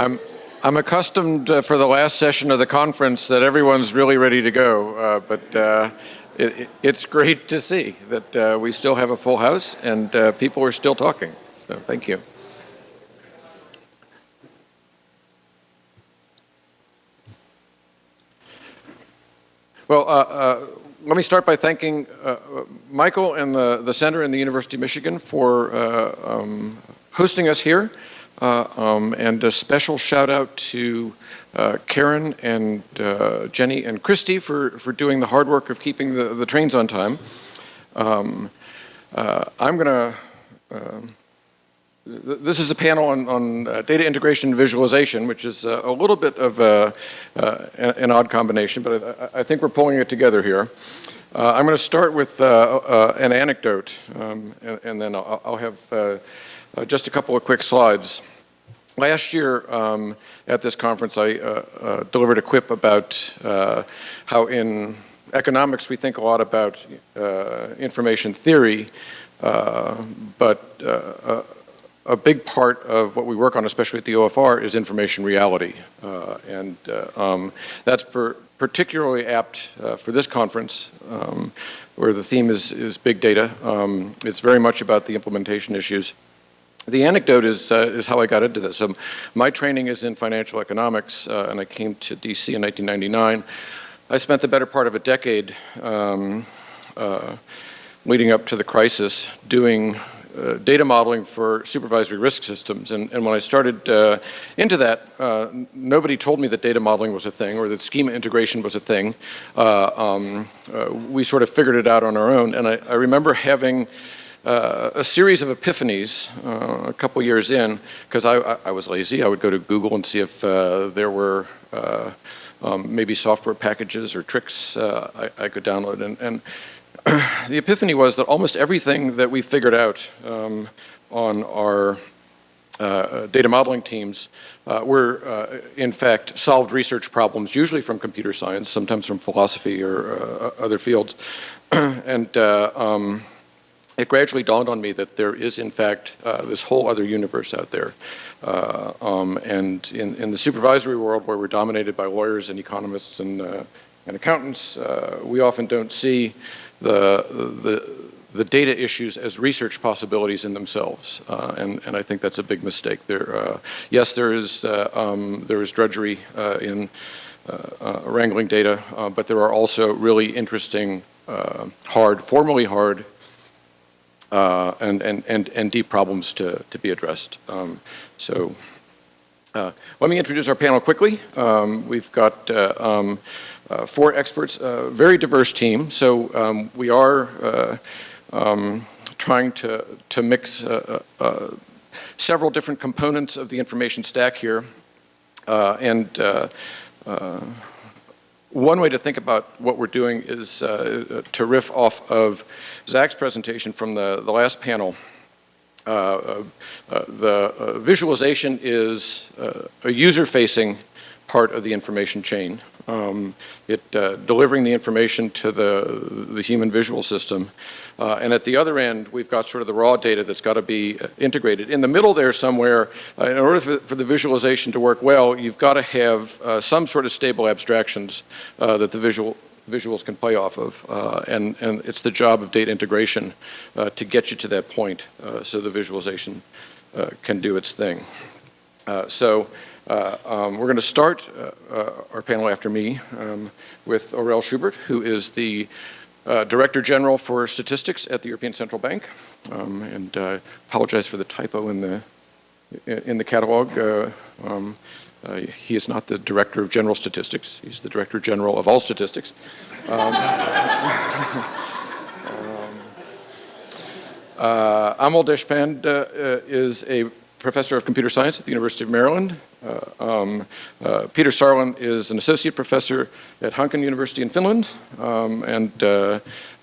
I'm, I'm accustomed uh, for the last session of the conference that everyone's really ready to go, uh, but uh, it, it's great to see that uh, we still have a full house and uh, people are still talking. So thank you. Well, uh, let me start by thanking Michael and the, the Center and the University of Michigan for um, hosting us here. Uh, um, and a special shout out to uh, Karen and uh, Jenny and Christy for, for doing the hard work of keeping the, the trains on time. Um, uh, I'm going to, um, this is a panel on, on uh, data integration and visualization, which is uh, a little bit of a, an odd combination, but I, I, think we're pulling it together here. I'm going to start with an anecdote, um, and, and, then I'll, I'll have just a couple of quick slides. Last year um, at this conference, I uh, uh, delivered a quip about uh, how in economics we think a lot about uh, information theory, uh, but uh, a big part of what we work on, especially at the OFR, is information reality. and um, that's per particularly apt for this conference, um, where the theme is, is big data. Um, it's very much about the implementation issues. The anecdote is, uh, is how I got into this. Um, my training is in financial economics, uh, and I came to DC in 1999. I spent the better part of a decade um, uh, leading up to the crisis doing uh, data modeling for supervisory risk systems. And, and when I started uh, into that, uh, nobody told me that data modeling was a thing or that schema integration was a thing. Um, we sort of figured it out on our own. And I, I remember having uh, a series of epiphanies uh, a couple years in, because I, I, was lazy. I would go to Google and see if uh, there were uh, um, maybe software packages or tricks uh, I, I, could download. And, and the epiphany was that almost everything that we figured out um, on our uh, data modeling teams uh, were, uh, in fact, solved research problems, usually from computer science, sometimes from philosophy or other fields. and um, it gradually dawned on me that there is, in fact, uh, this whole other universe out there. Uh, um, and in, in, the supervisory world, where we're dominated by lawyers and economists and, uh, and accountants, uh, we often don't see the, the, the, data issues as research possibilities in themselves. Uh, and, and I think that's a big mistake. There, uh, yes, there is, um, there is drudgery in wrangling data, but there are also really interesting, hard, formally hard uh, and, and, and, and deep problems to, to be addressed. Um, so uh, let me introduce our panel quickly. Um, we've got uh, um, uh, four experts, a very diverse team. So um, we are uh, um, trying to, to mix uh, several different components of the information stack here. and one way to think about what we're doing is uh, to riff off of Zach's presentation from the, the last panel. Uh, uh, uh the uh, visualization is uh, a user-facing part of the information chain. Um, it uh, delivering the information to the, the human visual system. Uh, and at the other end, we've got sort of the raw data that's got to be uh, integrated. In the middle there somewhere, uh, in order for, for, the visualization to work well, you've got to have uh, some sort of stable abstractions uh, that the visual visuals can play off of. and, and it's the job of data integration to get you to that point so the visualization can do its thing. so uh, um, we're going to start uh, uh, our panel after me um, with Aurel Schubert, who is the uh, Director General for Statistics at the European Central Bank. Um, and uh, apologize for the typo in the in the catalog. Uh, um, he is not the Director of General Statistics. He's the Director General of all statistics. Um, um, Amol Deshpande is a professor of computer science at the University of Maryland. Uh, um, uh, Peter Sarlin is an associate professor at Hanken University in Finland um, and uh,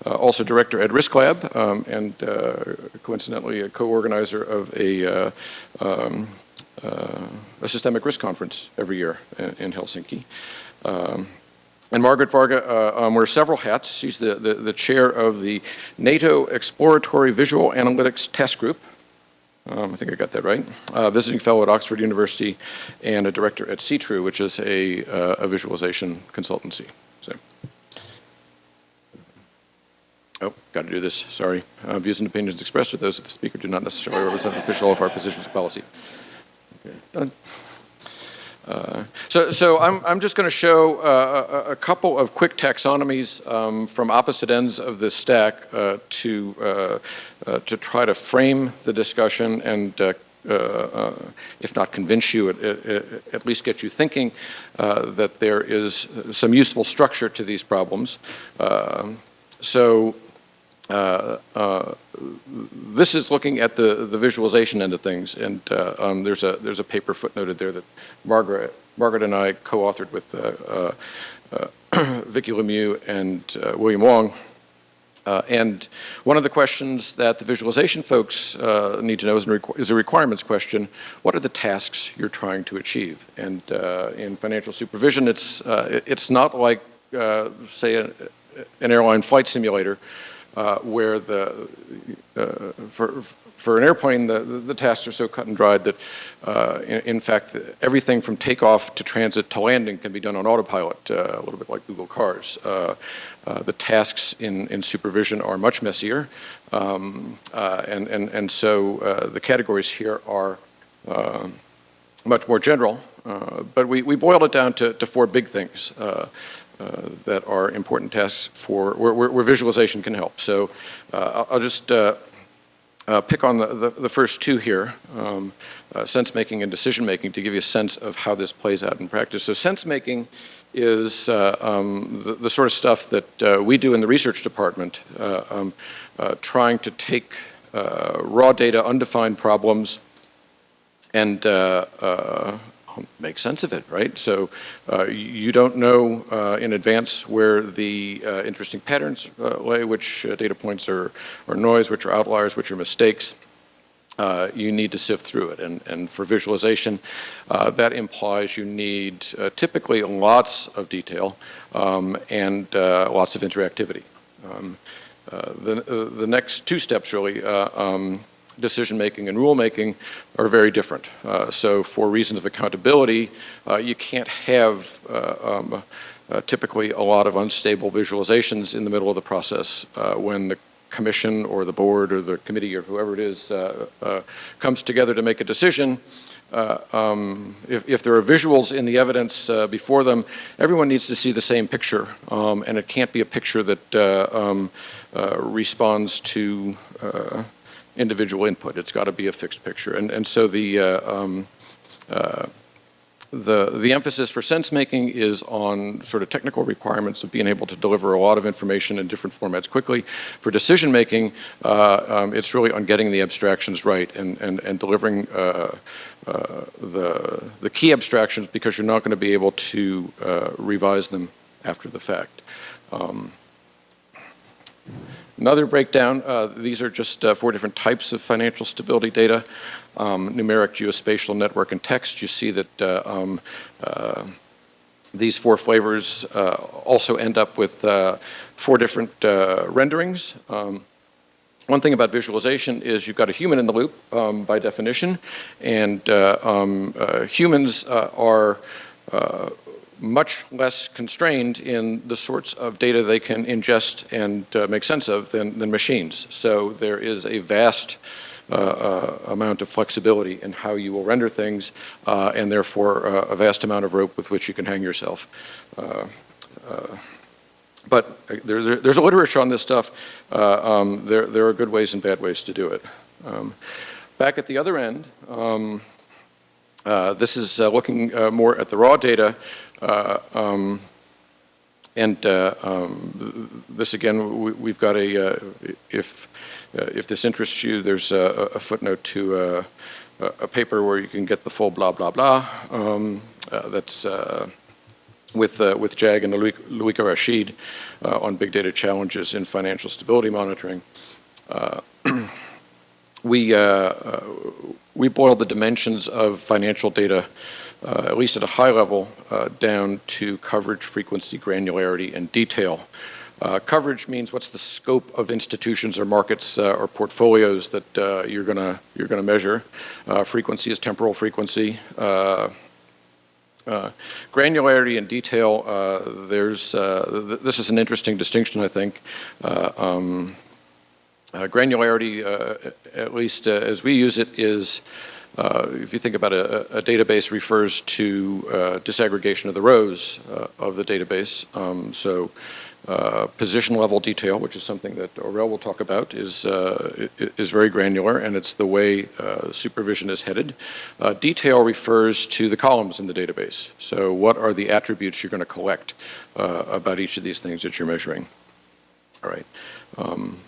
uh also director at Risk Lab um, and uh, coincidentally a co-organizer of a, uh, um, a systemic risk conference every year in, in Helsinki. Um, and Margaret Varga um, wears several hats. She's the, the, the chair of the NATO Exploratory Visual Analytics Task Group, um, I think I got that right, uh, visiting fellow at Oxford University, and a director at Seetru, which is a, uh, a visualization consultancy. So, oh, got to do this, sorry. Uh, views and opinions expressed are those of the speaker do not necessarily represent official of our positions of policy. Okay, done. Uh, so, so I'm, I'm just going to show uh, a, a, couple of quick taxonomies um, from opposite ends of this stack uh, to, uh, uh, to try to frame the discussion and if not convince you, at, least get you thinking that there is some useful structure to these problems. so uh, uh, this is looking at the, the visualization end of things, and uh, um, there's, a, there's a paper footnoted there that Margaret, Margaret and I co-authored with uh, uh, Vicky Lemieux and William Wong. and one of the questions that the visualization folks need to know is, is, a requirements question. What are the tasks you're trying to achieve? And in financial supervision, it's, it's not like, say, an airline flight simulator uh, where the, uh, for, for an airplane, the, the, tasks are so cut and dried that, uh, in, in, fact, everything from takeoff to transit to landing can be done on autopilot, uh, a little bit like Google Cars. Uh, uh, the tasks in, in supervision are much messier, um, and, and, and so the categories here are much more general, but we, we boiled it down to, to four big things. Uh, that are important tasks for where, where, where visualization can help. So uh, I'll, I'll, just uh, pick on the, the, the, first two here, um, sense making and decision making to give you a sense of how this plays out in practice. So sense making is uh, um, the, the, sort of stuff that uh, we do in the research department, uh, um, trying to take raw data, undefined problems, and make sense of it, right? So uh, you don't know uh, in advance where the uh, interesting patterns uh, lay, which uh, data points are, are noise, which are outliers, which are mistakes. Uh, you need to sift through it. And, and for visualization, that implies you need typically lots of detail um, and lots of interactivity. Um, the, the next two steps really um, decision-making and rule-making are very different. Uh, so for reasons of accountability, uh, you can't have uh, um, uh, typically a lot of unstable visualizations in the middle of the process uh, when the commission or the board or the committee or whoever it is comes together to make a decision. Uh, um, if, if, there are visuals in the evidence uh, before them, everyone needs to see the same picture, um, and it can't be a picture that uh, um, responds to individual input. It's got to be a fixed picture. And, and so the, uh, um, uh, the, the emphasis for sense making is on sort of technical requirements of being able to deliver a lot of information in different formats quickly. For decision making, uh, um, it's really on getting the abstractions right and, and, and delivering uh, uh, the, the key abstractions because you're not going to be able to uh, revise them after the fact. Um, Another breakdown, uh, these are just uh, four different types of financial stability data. Um, numeric, geospatial, network, and text. You see that uh, um, uh, these four flavors uh, also end up with uh, four different renderings. Um, one thing about visualization is you've got a human in the loop um, by definition, and um, humans are much less constrained in the sorts of data they can ingest and uh, make sense of than, than, machines. So there is a vast uh, uh, amount of flexibility in how you will render things uh, and therefore uh, a vast amount of rope with which you can hang yourself. Uh, but there, there, there's a literature on this stuff. Um, there, there are good ways and bad ways to do it. Um, back at the other end, um, this is looking more at the raw data um, and uh, um, this again, we, have got a, uh, if, if this interests you, there's a, a footnote to a paper where you can get the full blah, blah, blah. Um, that's with, uh, with Jag and Louiqa Raschid uh, on big data challenges in financial stability monitoring. Uh, we, we boiled the dimensions of financial data uh, at least at a high level, uh, down to coverage, frequency, granularity, and detail. Uh, coverage means what's the scope of institutions or markets uh, or portfolios that uh, you're gonna you're gonna measure. Uh, frequency is temporal frequency. Granularity and detail, there's, th this is an interesting distinction, I think. Um, granularity, at least as we use it, is uh, if you think about a, a database refers to uh, disaggregation of the rows uh, of the database. Um, so uh, position level detail, which is something that Aurel will talk about, is, uh, is very granular and it's the way uh, supervision is headed. detail refers to the columns in the database. So what are the attributes you're going to collect about each of these things that you're measuring? All right. Um,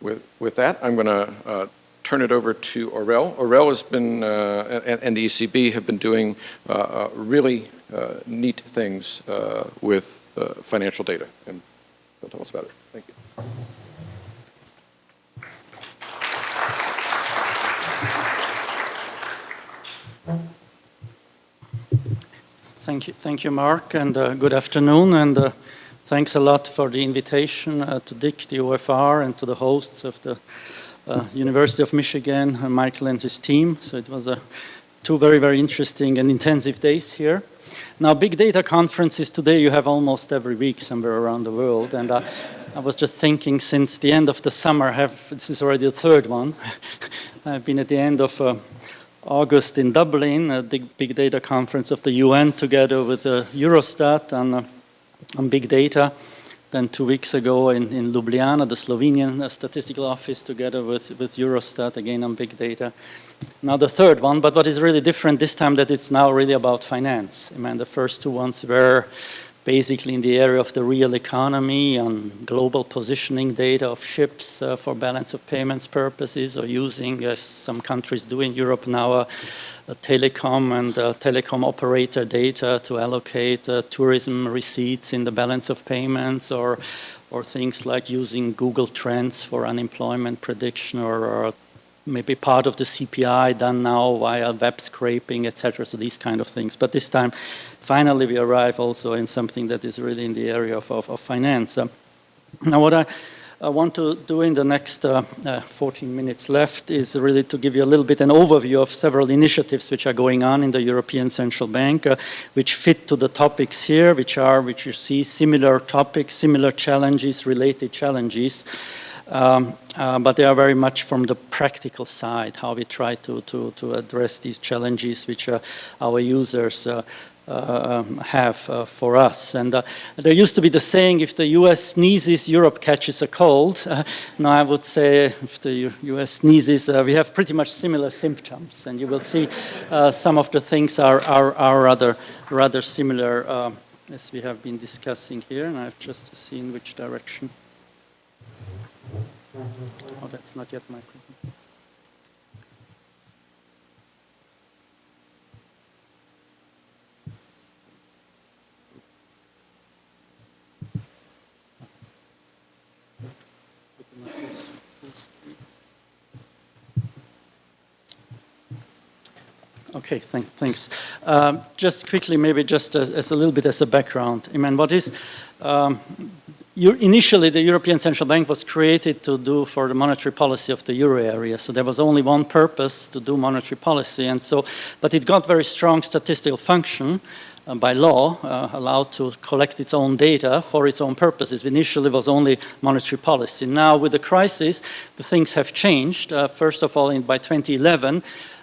with, with that, I'm going to turn it over to Aurel. Aurel has been, uh, and, and, the ECB have been doing uh, uh really uh, neat things uh, with uh, financial data. And he'll tell us about it. Thank you. Thank you, thank you, Mark, and good afternoon. And thanks a lot for the invitation to DIC, the OFR, and to the hosts of the uh, University of Michigan, uh, Michael and his team. So it was a, two very, very interesting and intensive days here. Now, big data conferences today you have almost every week somewhere around the world. And uh, I was just thinking since the end of the summer, have, this is already the third one. I've been at the end of uh, August in Dublin, a big, big data conference of the UN together with uh, Eurostat on, uh, on big data. Then two weeks ago in, in Ljubljana, the Slovenian uh, statistical office together with, with Eurostat, again on big data. Now the third one, but what is really different this time that it's now really about finance. I mean, the first two ones were basically in the area of the real economy on global positioning data of ships uh, for balance of payments purposes or using, as some countries do in Europe now, uh, telecom and uh, telecom operator data to allocate uh, tourism receipts in the balance of payments or or things like using Google Trends for unemployment prediction or, or maybe part of the CPI done now via web scraping, etc. So these kind of things. But this time, finally, we arrive also in something that is really in the area of, of, of finance. Um, now, what I I want to do in the next uh, uh, 14 minutes left is really to give you a little bit an overview of several initiatives which are going on in the European Central Bank, uh, which fit to the topics here, which are, which you see, similar topics, similar challenges, related challenges. Um, uh, but they are very much from the practical side, how we try to, to, to address these challenges which uh, our users uh, um, have uh, for us. And uh, there used to be the saying, if the US sneezes, Europe catches a cold. now I would say if the US sneezes, we have pretty much similar symptoms. And you will see some of the things are, are, are rather, rather similar as we have been discussing here. And I've just seen which direction. Oh, that's not yet my Okay, thank, thanks. Um, just quickly, maybe just as, as, a little bit as a background. I mean, what is, um, initially the European Central Bank was created to do for the monetary policy of the euro area. So there was only one purpose to do monetary policy. And so, but it got very strong statistical function uh, by law, uh, allowed to collect its own data for its own purposes. Initially was only monetary policy. Now with the crisis, the things have changed. Uh, first of all, in, by 2011,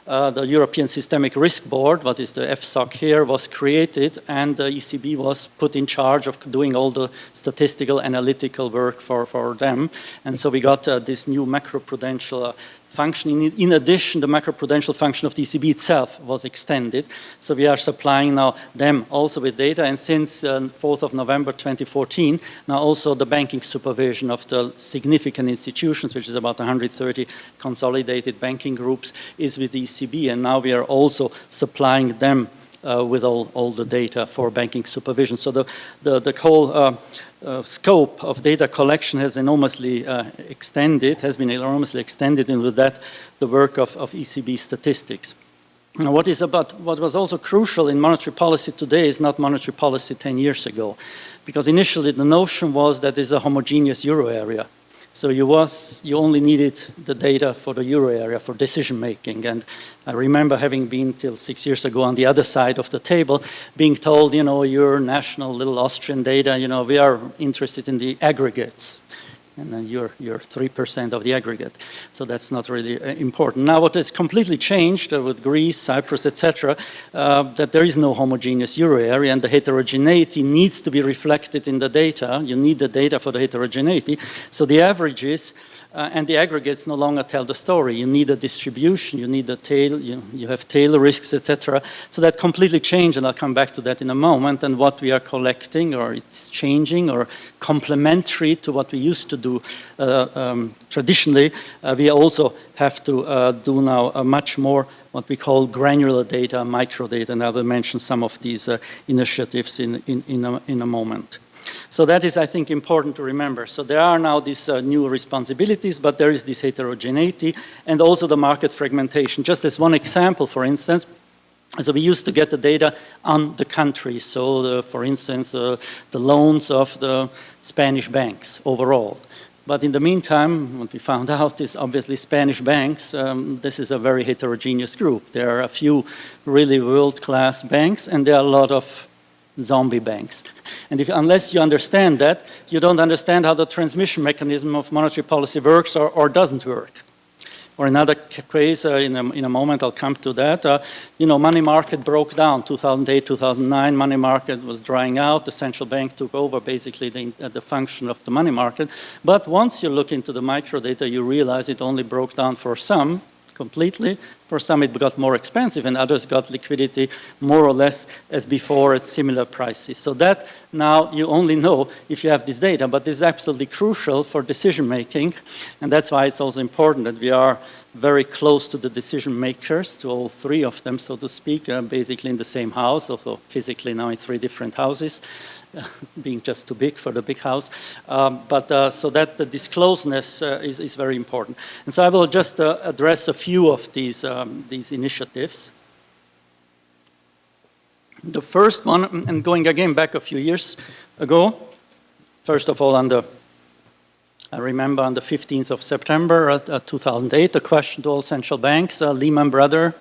uh, the European Systemic Risk Board, what is the FSOC here, was created and the ECB was put in charge of doing all the statistical analytical work for, for them. And so we got uh, this new macroprudential uh, function. In, addition, the macroprudential function of the ECB itself was extended. So we are supplying now them also with data. And since uh, 4th of November 2014, now also the banking supervision of the significant institutions, which is about 130 consolidated banking groups, is with the ECB. And now we are also supplying them uh, with all, all the data for banking supervision. So the, the, the whole uh, uh, scope of data collection has enormously uh, extended, has been enormously extended, and with that, the work of, of ECB statistics. Now, what is about, what was also crucial in monetary policy today is not monetary policy 10 years ago. Because initially the notion was that it's a homogeneous euro area. So you, was, you only needed the data for the euro area for decision making. And I remember having been till six years ago on the other side of the table, being told, you know, your national little Austrian data, you know, we are interested in the aggregates and then you're, you're 3% of the aggregate. So that's not really uh, important. Now what has completely changed uh, with Greece, Cyprus, etc., uh, that there is no homogeneous euro area and the heterogeneity needs to be reflected in the data. You need the data for the heterogeneity. So the averages uh, and the aggregates no longer tell the story. You need a distribution, you need a tail, you, you have tail risks, etc. So that completely changed, and I'll come back to that in a moment, and what we are collecting, or it's changing, or complementary to what we used to do uh, um, traditionally, uh, we also have to uh, do now a much more what we call granular data, microdata, and I will mention some of these uh, initiatives in, in, in, a, in a moment. So that is, I think, important to remember. So there are now these uh, new responsibilities, but there is this heterogeneity and also the market fragmentation. Just as one example, for instance, so we used to get the data on the country. So the, for instance, uh, the loans of the Spanish banks overall. But in the meantime, what we found out is obviously Spanish banks, um, this is a very heterogeneous group. There are a few really world-class banks and there are a lot of zombie banks. And if, unless you understand that, you don't understand how the transmission mechanism of monetary policy works or, or doesn't work. Or another case, uh, in, a, in a moment I'll come to that, uh, you know, money market broke down, 2008, 2009, money market was drying out, the central bank took over basically the, uh, the function of the money market. But once you look into the microdata, you realize it only broke down for some, completely. For some it got more expensive and others got liquidity more or less as before at similar prices. So that now you only know if you have this data, but this is absolutely crucial for decision making. And that's why it's also important that we are very close to the decision makers, to all three of them, so to speak, uh, basically in the same house, although physically now in three different houses. being just too big for the big house. Um, but uh, so that the discloseness uh, is, is, very important. And so I will just uh, address a few of these, um, these initiatives. The first one, and going again back a few years ago, first of all on the I remember on the 15th of September uh, 2008, the question to all central banks, uh, Lehman Brothers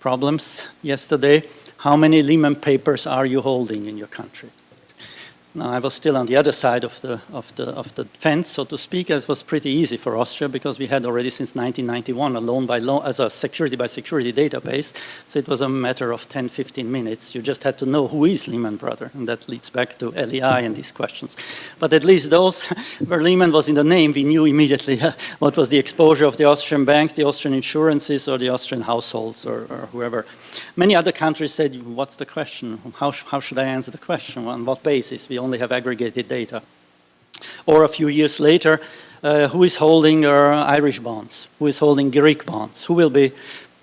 problems yesterday how many Lehman papers are you holding in your country? Now, I was still on the other side of the, of, the, of the fence, so to speak. It was pretty easy for Austria because we had already since 1991 a loan by loan as a security by security database. So it was a matter of 10, 15 minutes. You just had to know who is Lehman Brothers, and that leads back to LEI and these questions. But at least those where Lehman was in the name, we knew immediately what was the exposure of the Austrian banks, the Austrian insurances, or the Austrian households, or, or whoever. Many other countries said, what's the question? How, how should I answer the question? On what basis? We only have aggregated data. Or a few years later, uh, who is holding uh, Irish bonds? Who is holding Greek bonds? Who will be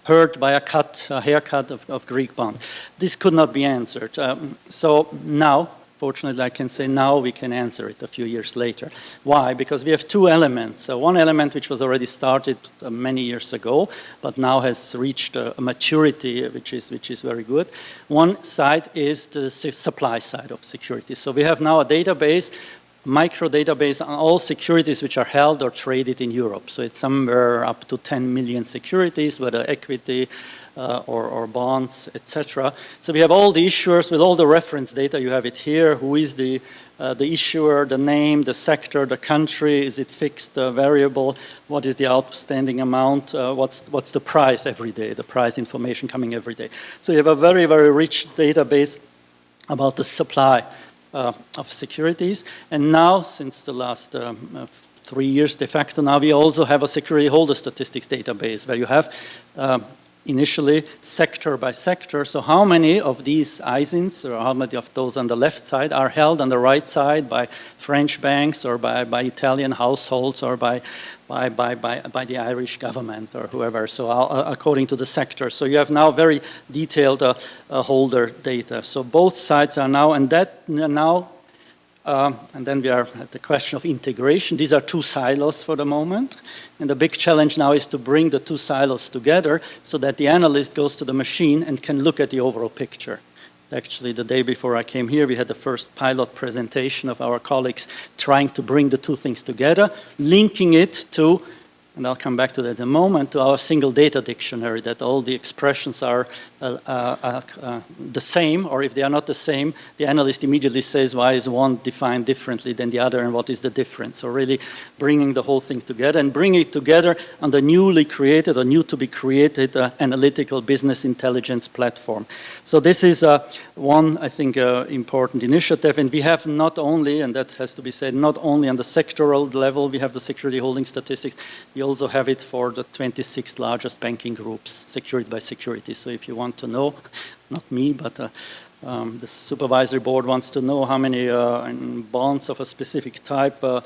hurt by a cut, a haircut of, of Greek bond? This could not be answered. Um, so now, Fortunately, I can say now we can answer it a few years later. Why? Because we have two elements. Uh, one element which was already started uh, many years ago, but now has reached a, maturity which is, which is very good. One side is the supply side of security. So we have now a database micro database on all securities which are held or traded in Europe. So it's somewhere up to 10 million securities, whether equity, uh, or, or, bonds, etc. So we have all the issuers with all the reference data. You have it here. Who is the, uh, the issuer, the name, the sector, the country? Is it fixed, uh, variable? What is the outstanding amount? Uh, what's, what's the price every day? The price information coming every day. So you have a very, very rich database about the supply uh, of securities. And now, since the last um, uh, three years de facto, now we also have a security holder statistics database where you have um, initially sector by sector. So how many of these ISINs, or how many of those on the left side, are held on the right side by French banks or by, by Italian households or by, by, by, by, by the Irish government or whoever, so uh, according to the sector. So you have now very detailed uh, uh, holder data. So both sides are now, and that now Um, and then we are at the question of integration. These are two silos for the moment. And the big challenge now is to bring the two silos together so that the analyst goes to the machine and can look at the overall picture. Actually, the day before I came here, we had the first pilot presentation of our colleagues trying to bring the two things together, linking it to and I'll come back to that in a moment, to our single data dictionary, that all the expressions are the same, or if they are not the same, the analyst immediately says why is one defined differently than the other and what is the difference. So really bringing the whole thing together and bringing it together on the newly created or new to be created uh, analytical business intelligence platform. So this is uh, one, I think, uh, important initiative, and we have not only, and that has to be said, not only on the sectoral level, we have the security holding statistics, we also have it for the 26 largest banking groups, secured by security. So if you want to know, not me, but uh, um, the supervisory board wants to know how many uh, bonds of a specific type uh,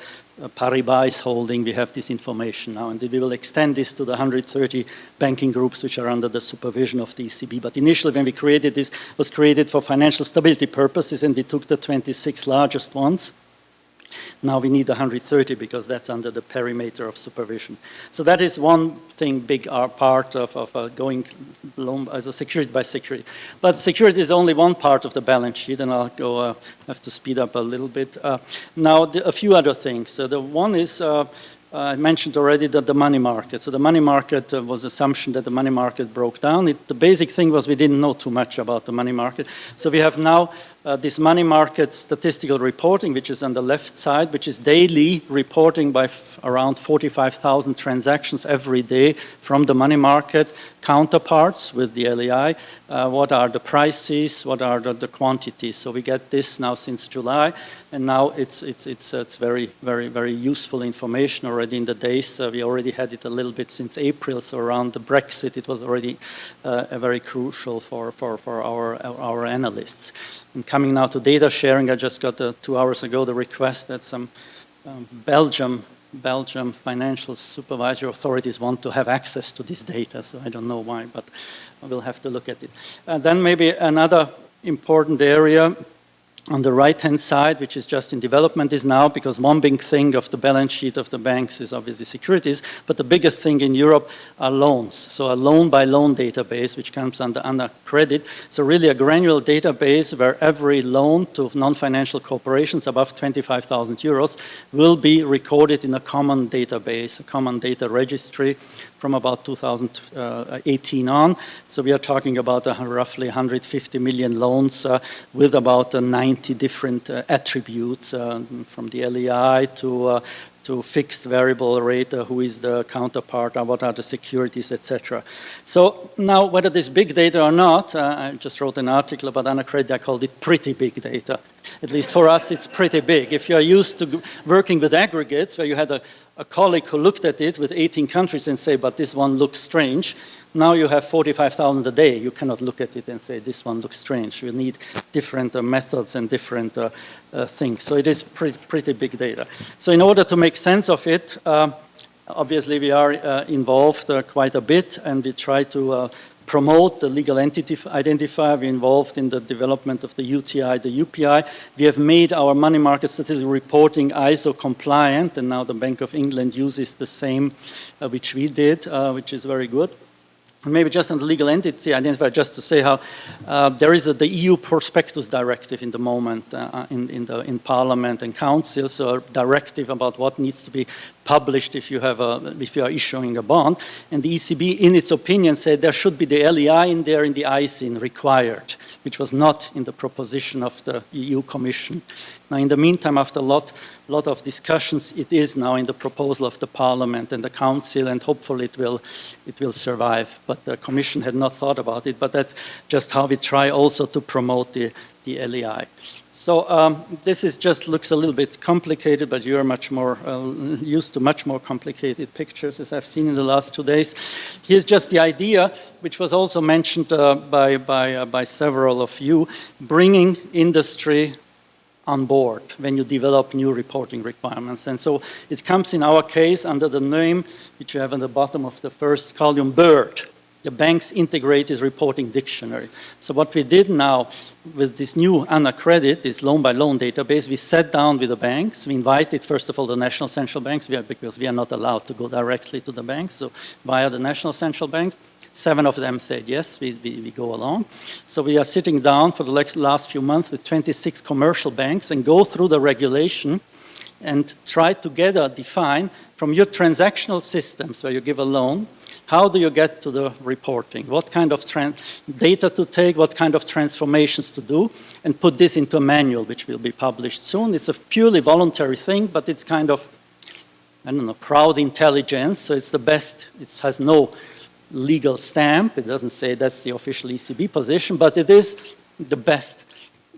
Paribas is holding, we have this information now, and we will extend this to the 130 banking groups which are under the supervision of the ECB. But initially, when we created this, was created for financial stability purposes, and we took the 26 largest ones, now we need 130 because that's under the perimeter of supervision. So that is one thing, big part of, of uh, going as a security by security. But security is only one part of the balance sheet, and I'll go, uh, have to speed up a little bit. Uh, now, the, a few other things. So the one is, uh, I mentioned already that the money market. So the money market uh, was assumption that the money market broke down. It, the basic thing was we didn't know too much about the money market. So we have now uh, this money market statistical reporting, which is on the left side, which is daily reporting by around 45,000 transactions every day from the money market counterparts with the LEI. Uh, what are the prices? What are the, the, quantities? So we get this now since July, and now it's it's it's uh, it's very very very useful information already in the days. Uh, we already had it a little bit since April. So around the Brexit, it was already uh, very crucial for for for our our analysts. And coming now to data sharing, I just got uh, two hours ago the request that some um, Belgium Belgium financial supervisory authorities want to have access to this data, so I don't know why, but we'll have to look at it. And then maybe another important area on the right-hand side, which is just in development, is now, because one big thing of the balance sheet of the banks is obviously securities, but the biggest thing in Europe are loans. So a loan-by-loan -loan database, which comes under, under credit. So really a granular database where every loan to non-financial corporations above 25,000 euros will be recorded in a common database, a common data registry from about 2018 on. So we are talking about uh, roughly 150 million loans uh, with about uh, 90 different uh, attributes uh, from the LEI to uh, to fixed variable rate, uh, who is the counterpart, uh, what are the securities, etc. So now, whether this big data or not, uh, I just wrote an article about AnaCredit, I called it pretty big data. At least for us, it's pretty big. If you're used to working with aggregates, where you had a a colleague who looked at it with 18 countries and say, but this one looks strange. Now you have 45,000 a day. You cannot look at it and say, this one looks strange. You need different uh, methods and different uh, uh, things. So it is pretty, pretty big data. So in order to make sense of it, uh, obviously we are uh, involved uh, quite a bit and we try to promote the legal entity identifier. We're involved in the development of the UTI, the UPI. We have made our money market statistical reporting ISO compliant, and now the Bank of England uses the same uh, which we did, uh, which is very good. And maybe just on the legal entity identifier, just to say how uh, there is a, the EU prospectus directive in the moment uh, in, in, the, in Parliament and Council, so a directive about what needs to be published if you, have a, if you are issuing a bond. And the ECB, in its opinion, said there should be the LEI in there in the ISIN required, which was not in the proposition of the EU Commission. Now, in the meantime, after a lot, lot of discussions, it is now in the proposal of the Parliament and the Council, and hopefully it will, it will survive. But the Commission had not thought about it, but that's just how we try also to promote the, the LEI. So um, this is just looks a little bit complicated, but you're much more uh, used to much more complicated pictures as I've seen in the last two days. Here's just the idea, which was also mentioned uh, by, by, uh, by several of you, bringing industry on board when you develop new reporting requirements. And so it comes in our case under the name, which you have on the bottom of the first column, BIRD. the bank's integrated reporting dictionary. So what we did now with this new AnaCredit, this loan-by-loan database, we sat down with the banks. We invited, first of all, the national central banks, because we are not allowed to go directly to the banks, so via the national central banks. Seven of them said yes, we, we, we, go along. So we are sitting down for the last few months with 26 commercial banks and go through the regulation and try together define from your transactional systems where you give a loan, how do you get to the reporting? What kind of data to take, what kind of transformations to do, and put this into a manual which will be published soon. It's a purely voluntary thing, but it's kind of, I don't know, crowd intelligence, so it's the best, it has no legal stamp, it doesn't say that's the official ECB position, but it is the best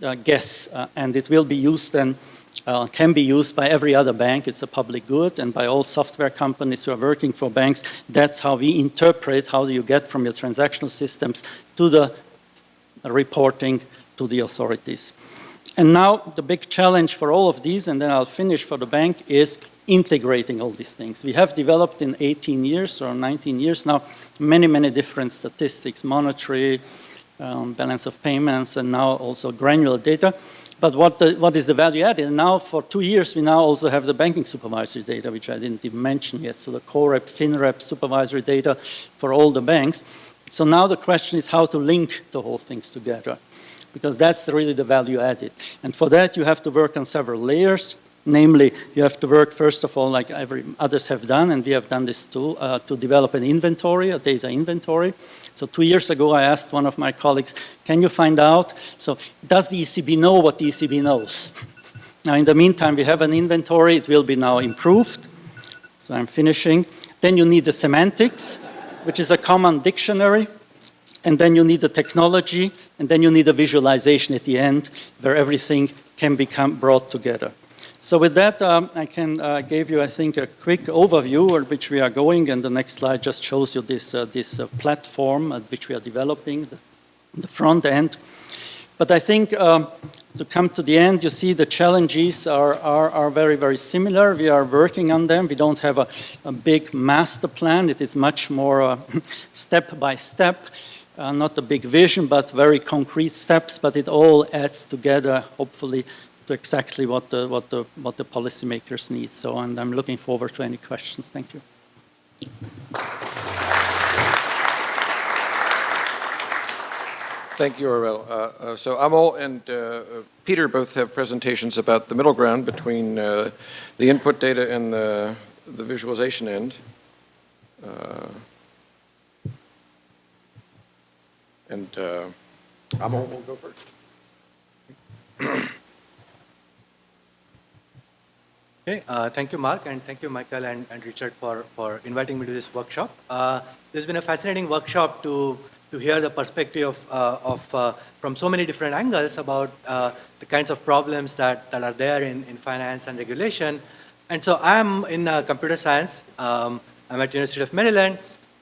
uh, guess, uh, and it will be used and uh, can be used by every other bank. It's a public good and by all software companies who are working for banks. That's how we interpret how do you get from your transactional systems to the reporting to the authorities. And now the big challenge for all of these, and then I'll finish for the bank, is integrating all these things. We have developed in 18 years or 19 years now many, many different statistics, monetary, um, balance of payments, and now also granular data. But what, the, what is the value added? Now for two years, we now also have the banking supervisory data, which I didn't even mention yet. So the CoRep, FinRep supervisory data for all the banks. So now the question is how to link the whole things together, because that's really the value added. And for that, you have to work on several layers. Namely, you have to work, first of all, like every others have done, and we have done this too, uh, to develop an inventory, a data inventory. So two years ago, I asked one of my colleagues, can you find out, so does the ECB know what the ECB knows? now, in the meantime, we have an inventory. It will be now improved. So I'm finishing. Then you need the semantics, which is a common dictionary. And then you need the technology. And then you need a visualization at the end where everything can become brought together. So with that, um, I can uh, give you, I think, a quick overview of which we are going, and the next slide just shows you this, uh, this uh, platform at which we are developing, the, the front end. But I think um, to come to the end, you see the challenges are, are, are, very, very similar. We are working on them. We don't have a, a big master plan. It is much more uh, step by step. Uh, not a big vision, but very concrete steps, but it all adds together, hopefully, to exactly what the, what the, what the policymakers need. So and I'm looking forward to any questions. Thank you. Thank you, Aurel. Uh, uh, so Amol and uh, Peter both have presentations about the middle ground between uh, the input data and the, the visualization end. Uh, and uh, Amol will go first. Okay, uh, thank you, Mark, and thank you, Michael and, and Richard, for, for inviting me to this workshop. Uh, this has been a fascinating workshop to, to hear the perspective of, uh, of uh, from so many different angles about uh, the kinds of problems that, that are there in, in finance and regulation. And so I'm in uh, computer science. Um, I'm at University of Maryland.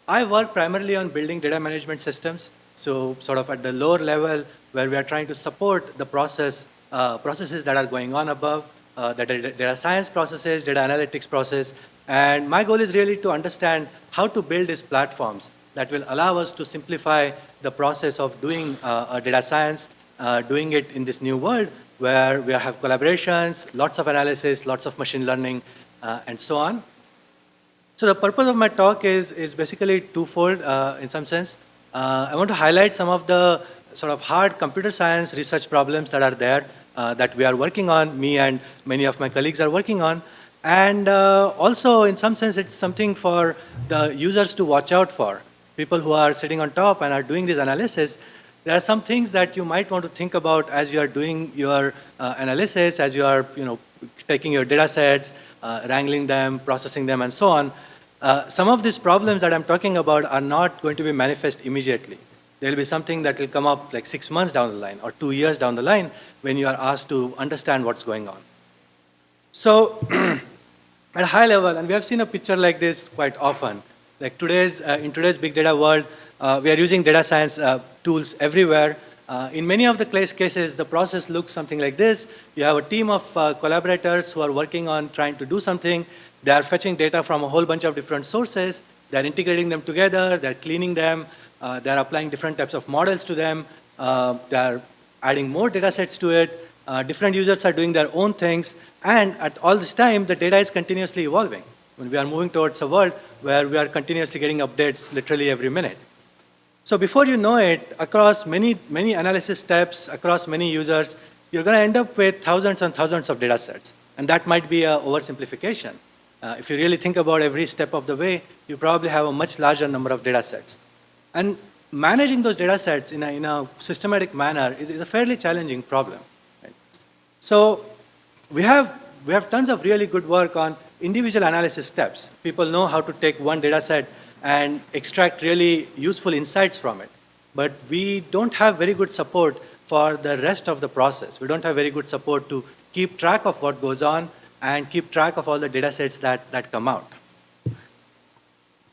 I work primarily on building data management systems. So sort of at the lower level where we are trying to support the process, processes that are going on above uh, the data science processes, data analytics process. And my goal is really to understand how to build these platforms that will allow us to simplify the process of doing uh, data science, uh, doing it in this new world where we have collaborations, lots of analysis, lots of machine learning, uh, and so on. So the purpose of my talk is, is basically twofold uh, in some sense. Uh, I want to highlight some of the sort of hard computer science research problems that are there uh, that we are working on, me and many of my colleagues are working on. And uh, also, in some sense, it's something for the users to watch out for. People who are sitting on top and are doing this analysis, there are some things that you might want to think about as you are doing your uh, analysis, as you are you know, taking your data sets, uh, wrangling them, processing them, and so on. Uh, some of these problems that I'm talking about are not going to be manifest immediately. There will be something that will come up like six months down the line or two years down the line when you are asked to understand what's going on. So at a high level, and we have seen a picture like this quite often, like today's, uh, in today's big data world, uh, we are using data science uh, tools everywhere. Uh, in many of the cases, the process looks something like this. You have a team of uh, collaborators who are working on trying to do something. They are fetching data from a whole bunch of different sources. They're integrating them together. They're cleaning them. Uh, they're applying different types of models to them. Uh, they're adding more data sets to it. Uh, different users are doing their own things. And at all this time, the data is continuously evolving. When we are moving towards a world where we are continuously getting updates literally every minute. So before you know it, across many, many analysis steps, across many users, you're going to end up with thousands and thousands of data sets. And that might be an oversimplification. Uh, if you really think about every step of the way, you probably have a much larger number of data sets. And managing those data sets in a, in a systematic manner is, is a fairly challenging problem. Right? So we have, we have tons of really good work on individual analysis steps. People know how to take one data set and extract really useful insights from it. But we don't have very good support for the rest of the process. We don't have very good support to keep track of what goes on and keep track of all the data sets that, that come out.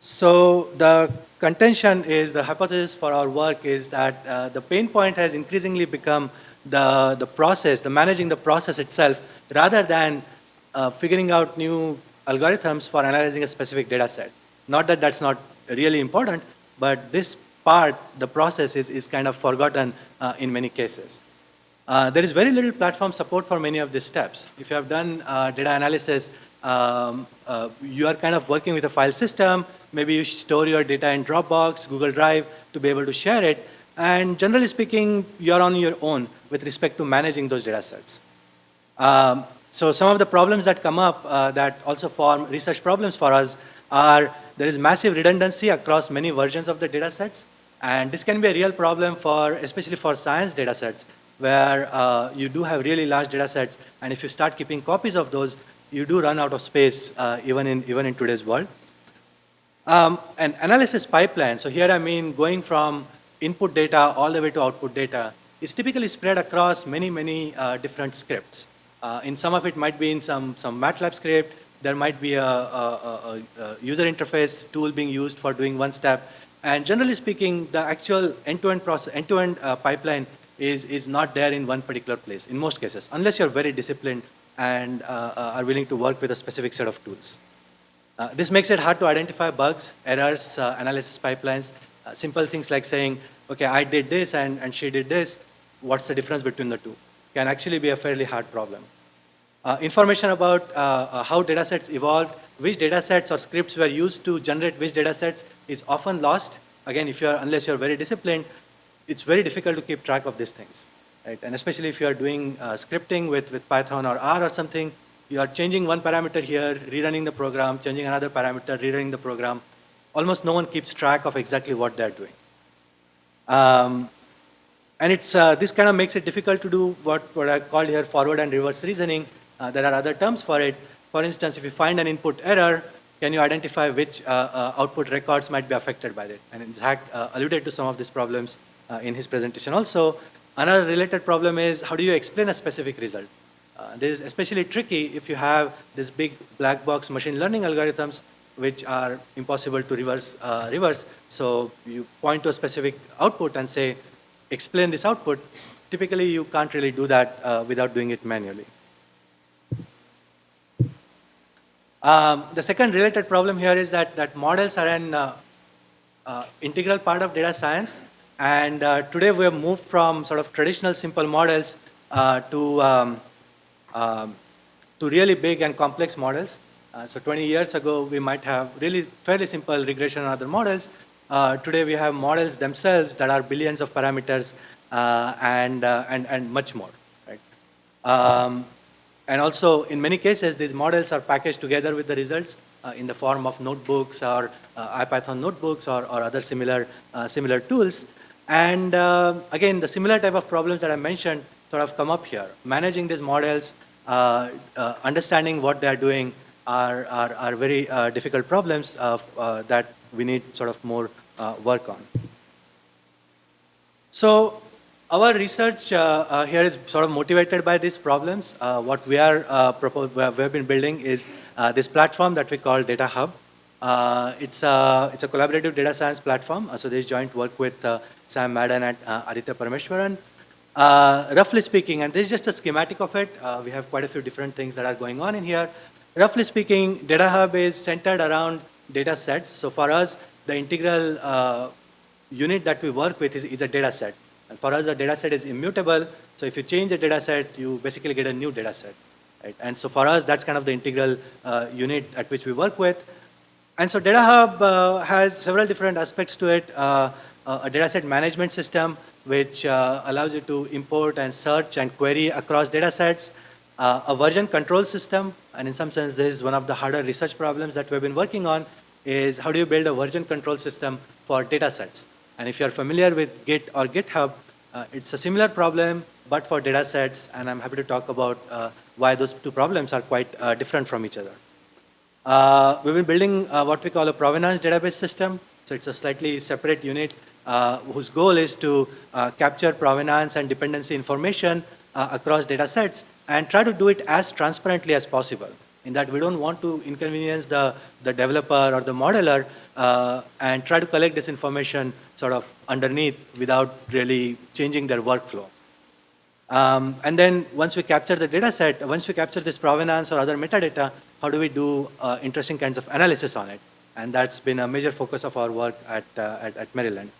So the contention is, the hypothesis for our work is that uh, the pain point has increasingly become the, the process, the managing the process itself, rather than uh, figuring out new algorithms for analyzing a specific data set. Not that that's not really important, but this part, the process, is, is kind of forgotten uh, in many cases. Uh, there is very little platform support for many of these steps. If you have done uh, data analysis, um, uh, you are kind of working with a file system. Maybe you store your data in Dropbox, Google Drive to be able to share it. And generally speaking, you're on your own with respect to managing those data sets. Um, so some of the problems that come up uh, that also form research problems for us are there is massive redundancy across many versions of the data sets. And this can be a real problem for, especially for science data sets where uh, you do have really large data sets, and if you start keeping copies of those, you do run out of space uh, even, in, even in today's world. Um, an analysis pipeline, so here I mean going from input data all the way to output data, is typically spread across many, many uh, different scripts. Uh, in some of it might be in some, some MATLAB script, there might be a, a, a, a user interface tool being used for doing one step, and generally speaking, the actual end-to-end process, end-to-end -end, uh, pipeline is, is not there in one particular place, in most cases, unless you're very disciplined and uh, uh, are willing to work with a specific set of tools. Uh, this makes it hard to identify bugs, errors, uh, analysis pipelines, uh, simple things like saying, okay, I did this and, and she did this, what's the difference between the two? Can actually be a fairly hard problem. Uh, information about how data sets evolved, which data sets or scripts were used to generate which data sets is often lost. Again, if you're, unless you're very disciplined, it's very difficult to keep track of these things. Right? And especially if you're doing uh, scripting with, with Python or R or something, you are changing one parameter here, rerunning the program, changing another parameter, rerunning the program. Almost no one keeps track of exactly what they're doing. Um, and it's, uh, this kind of makes it difficult to do what, what I call here forward and reverse reasoning. Uh, there are other terms for it. For instance, if you find an input error, can you identify which uh, uh, output records might be affected by it? And Zach uh, alluded to some of these problems uh, in his presentation also. Another related problem is how do you explain a specific result? Uh, this is especially tricky if you have this big black box machine learning algorithms which are impossible to reverse. Uh, reverse. So you point to a specific output and say, explain this output. Typically, you can't really do that uh, without doing it manually. Um, the second related problem here is that, that models are an uh, uh, integral part of data science. And today we have moved from sort of traditional simple models to, um, um, to really big and complex models. Uh, so 20 years ago, we might have really fairly simple regression and other models. Uh, today we have models themselves that are billions of parameters uh, and, uh, and, and much more. Right? Um, and also, in many cases, these models are packaged together with the results in the form of notebooks or IPython notebooks or, or other similar, similar tools. And uh, again, the similar type of problems that I mentioned sort of come up here. Managing these models, uh, uh, understanding what they're doing are, are, are very uh, difficult problems uh, that we need sort of more uh, work on. So our research here is sort of motivated by these problems. what we are propose, we have been building is this platform that we call Data Hub. it's, a, it's a collaborative data science platform. so this joint work with Sam Madden and uh, Aditya Parameswaran. Uh, roughly speaking, and this is just a schematic of it, uh, we have quite a few different things that are going on in here. Roughly speaking, Data Hub is centered around data sets. So for us, the integral uh, unit that we work with is, is a data set. And for us, a data set is immutable. So if you change a data set, you basically get a new data set. Right? And so for us, that's kind of the integral uh, unit at which we work with. And so Data Hub uh, has several different aspects to it. Uh, a dataset management system, which uh, allows you to import and search and query across data sets. Uh, a version control system, and in some sense, this is one of the harder research problems that we've been working on, is how do you build a version control system for data sets? And if you're familiar with Git or GitHub, uh, it's a similar problem, but for data sets, and I'm happy to talk about uh, why those two problems are quite uh, different from each other. Uh, we've been building what we call a provenance database system. So it's a slightly separate unit whose goal is to capture provenance and dependency information across data sets and try to do it as transparently as possible. In that we don't want to inconvenience the, the developer or the modeler uh, and try to collect this information sort of underneath without really changing their workflow. Um, and then once we capture the data set, once we capture this provenance or other metadata, how do we do uh, interesting kinds of analysis on it? And that's been a major focus of our work at, uh, at, at, Maryland.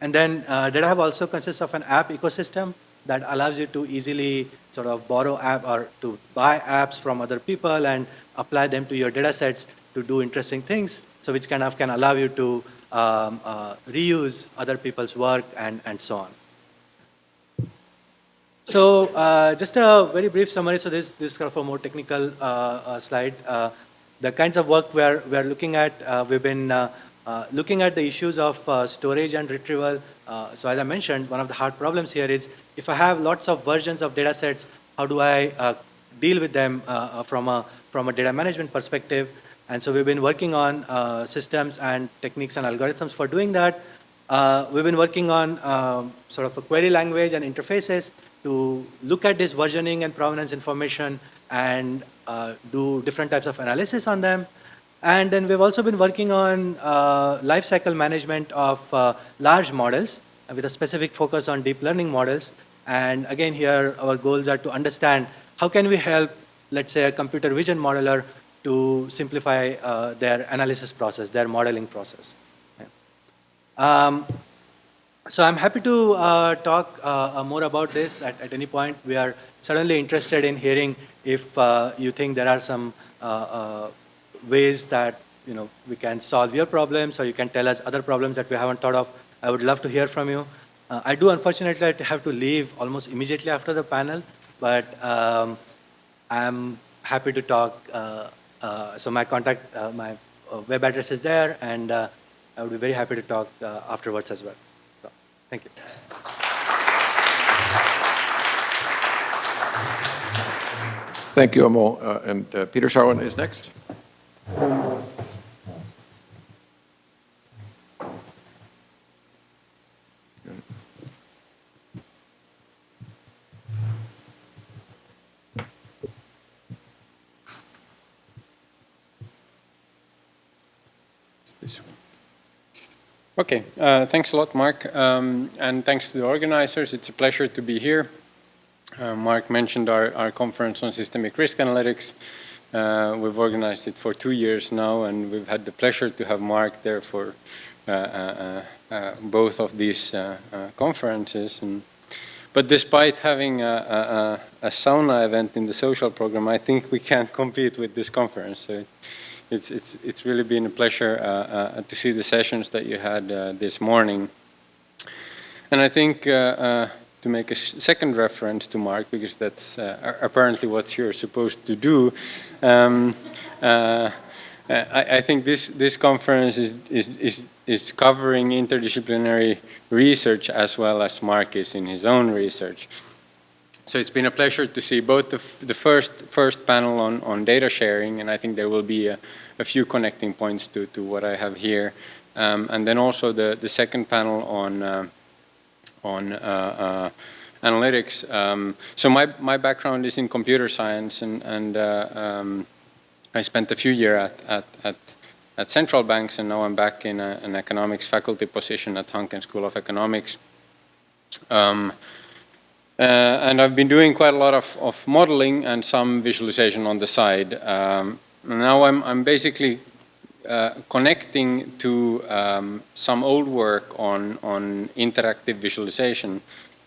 And then uh, DataHub also consists of an app ecosystem that allows you to easily sort of borrow app or to buy apps from other people and apply them to your data sets to do interesting things. So which kind of can allow you to um, uh, reuse other people's work and, and so on. So uh, just a very brief summary. So this, this is kind of a more technical uh, uh slide. Uh, the kinds of work we're, we're looking at, uh, we've been Uh, looking at the issues of uh, storage and retrieval. Uh, so as I mentioned, one of the hard problems here is if I have lots of versions of data sets, how do I deal with them from, a, from a data management perspective? And so we've been working on systems and techniques and algorithms for doing that. Uh, we've been working on um, sort of a query language and interfaces to look at this versioning and provenance information and uh, do different types of analysis on them. And then we've also been working on uh, lifecycle management of uh, large models with a specific focus on deep learning models. And again, here our goals are to understand how can we help, let's say, a computer vision modeler to simplify uh, their analysis process, their modeling process. Yeah. Um, so I'm happy to uh, talk uh, uh, more about this at, at, any point. We are certainly interested in hearing if uh, you think there are some uh, ways that you know we can solve your problems, or you can tell us other problems that we haven't thought of. I would love to hear from you. Uh, I do unfortunately have to leave almost immediately after the panel, but um, I'm happy to talk. Uh, uh, so my contact, my web address is there, and I would be very happy to talk afterwards as well. Thank you. Thank you, Amol. Uh, and uh, Peter Sarlin is next. Okay, uh, thanks a lot, Mark, um, and thanks to the organizers. It's a pleasure to be here. Uh, Mark mentioned our, our conference on systemic risk analytics. Uh, we've organized it for two years now, and we've had the pleasure to have Mark there for uh, uh, uh, both of these conferences. And, but despite having a, a, a, sauna event in the social program, I think we can't compete with this conference. So it's, it's, it's really been a pleasure uh, uh, to see the sessions that you had uh, this morning. And I think to make a second reference to Mark, because that's apparently what you're supposed to do, um, I, I, think this, this conference is, is, is, is covering interdisciplinary research as well as Mark is in his own research. So it's been a pleasure to see both the, the first, first panel on, on data sharing, and I think there will be a, a few connecting points to, to what I have here. Um, and then also the, the second panel on, uh, on uh, uh, analytics. Um, so my, my background is in computer science, and, and uh, um, I spent a few years at, at, at, at, central banks, and now I'm back in a, an economics faculty position at Hanken School of Economics. Um, uh, and I've been doing quite a lot of, of modeling and some visualization on the side. Um, now I'm, I'm basically uh, connecting to um, some old work on, on interactive visualization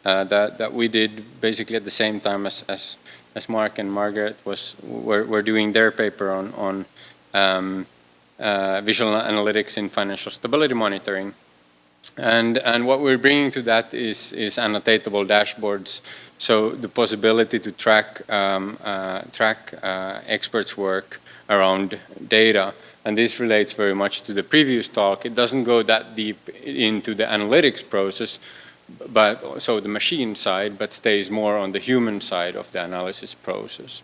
uh, that, that we did basically at the same time as, as, as Mark and Margaret was, were, were doing their paper on, on um, uh, visual analytics in financial stability monitoring. And, and what we're bringing to that is, is annotatable dashboards. So the possibility to track, um, uh, track uh, experts' work around data. And this relates very much to the previous talk. It doesn't go that deep into the analytics process, but so the machine side, but stays more on the human side of the analysis process.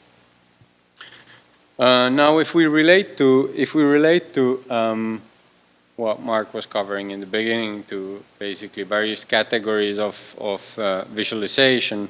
Uh, now, if we relate to if we relate to um, what Mark was covering in the beginning, to basically various categories of of uh, visualization,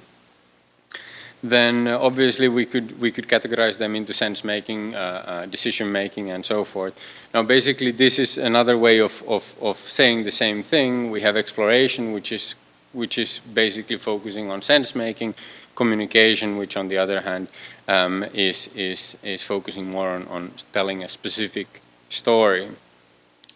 then uh, obviously we could we could categorize them into sense making, uh, uh, decision making, and so forth. Now, basically, this is another way of, of of saying the same thing. We have exploration, which is which is basically focusing on sense making, communication, which on the other hand um, is, is, is focusing more on, on telling a specific story.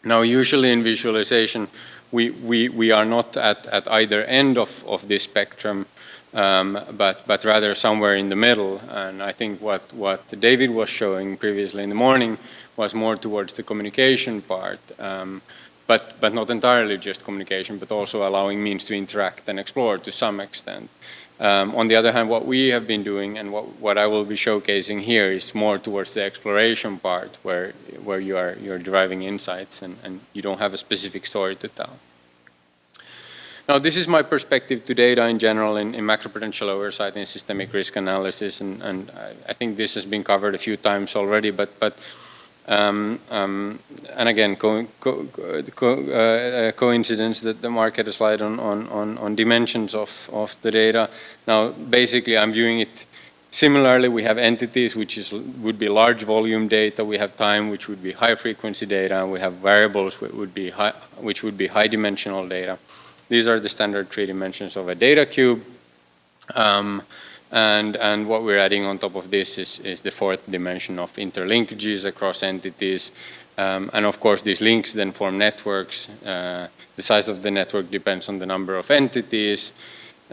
Now, usually in visualization, we, we, we are not at, at either end of, of this spectrum, um, but, but rather somewhere in the middle. And I think what, what David was showing previously in the morning was more towards the communication part, um, but, but not entirely just communication, but also allowing means to interact and explore to some extent. Um, on the other hand, what we have been doing and what, what I will be showcasing here is more towards the exploration part where, where you are you're deriving insights and, and you don't have a specific story to tell. Now, this is my perspective to data in general in, in macroprudential oversight and systemic risk analysis, and, and I, I, think this has been covered a few times already, but, but um, um, and again, co co co uh, coincidence that the market a slide on, on, on, on dimensions of, of the data. Now, basically, I'm viewing it similarly. We have entities, which is would be large volume data. We have time, which would be high frequency data. We have variables, which would be high, which would be high dimensional data. These are the standard three dimensions of a data cube. Um, and, and what we're adding on top of this is, is the fourth dimension of interlinkages across entities. Um, and of course, these links then form networks. Uh, the size of the network depends on the number of entities.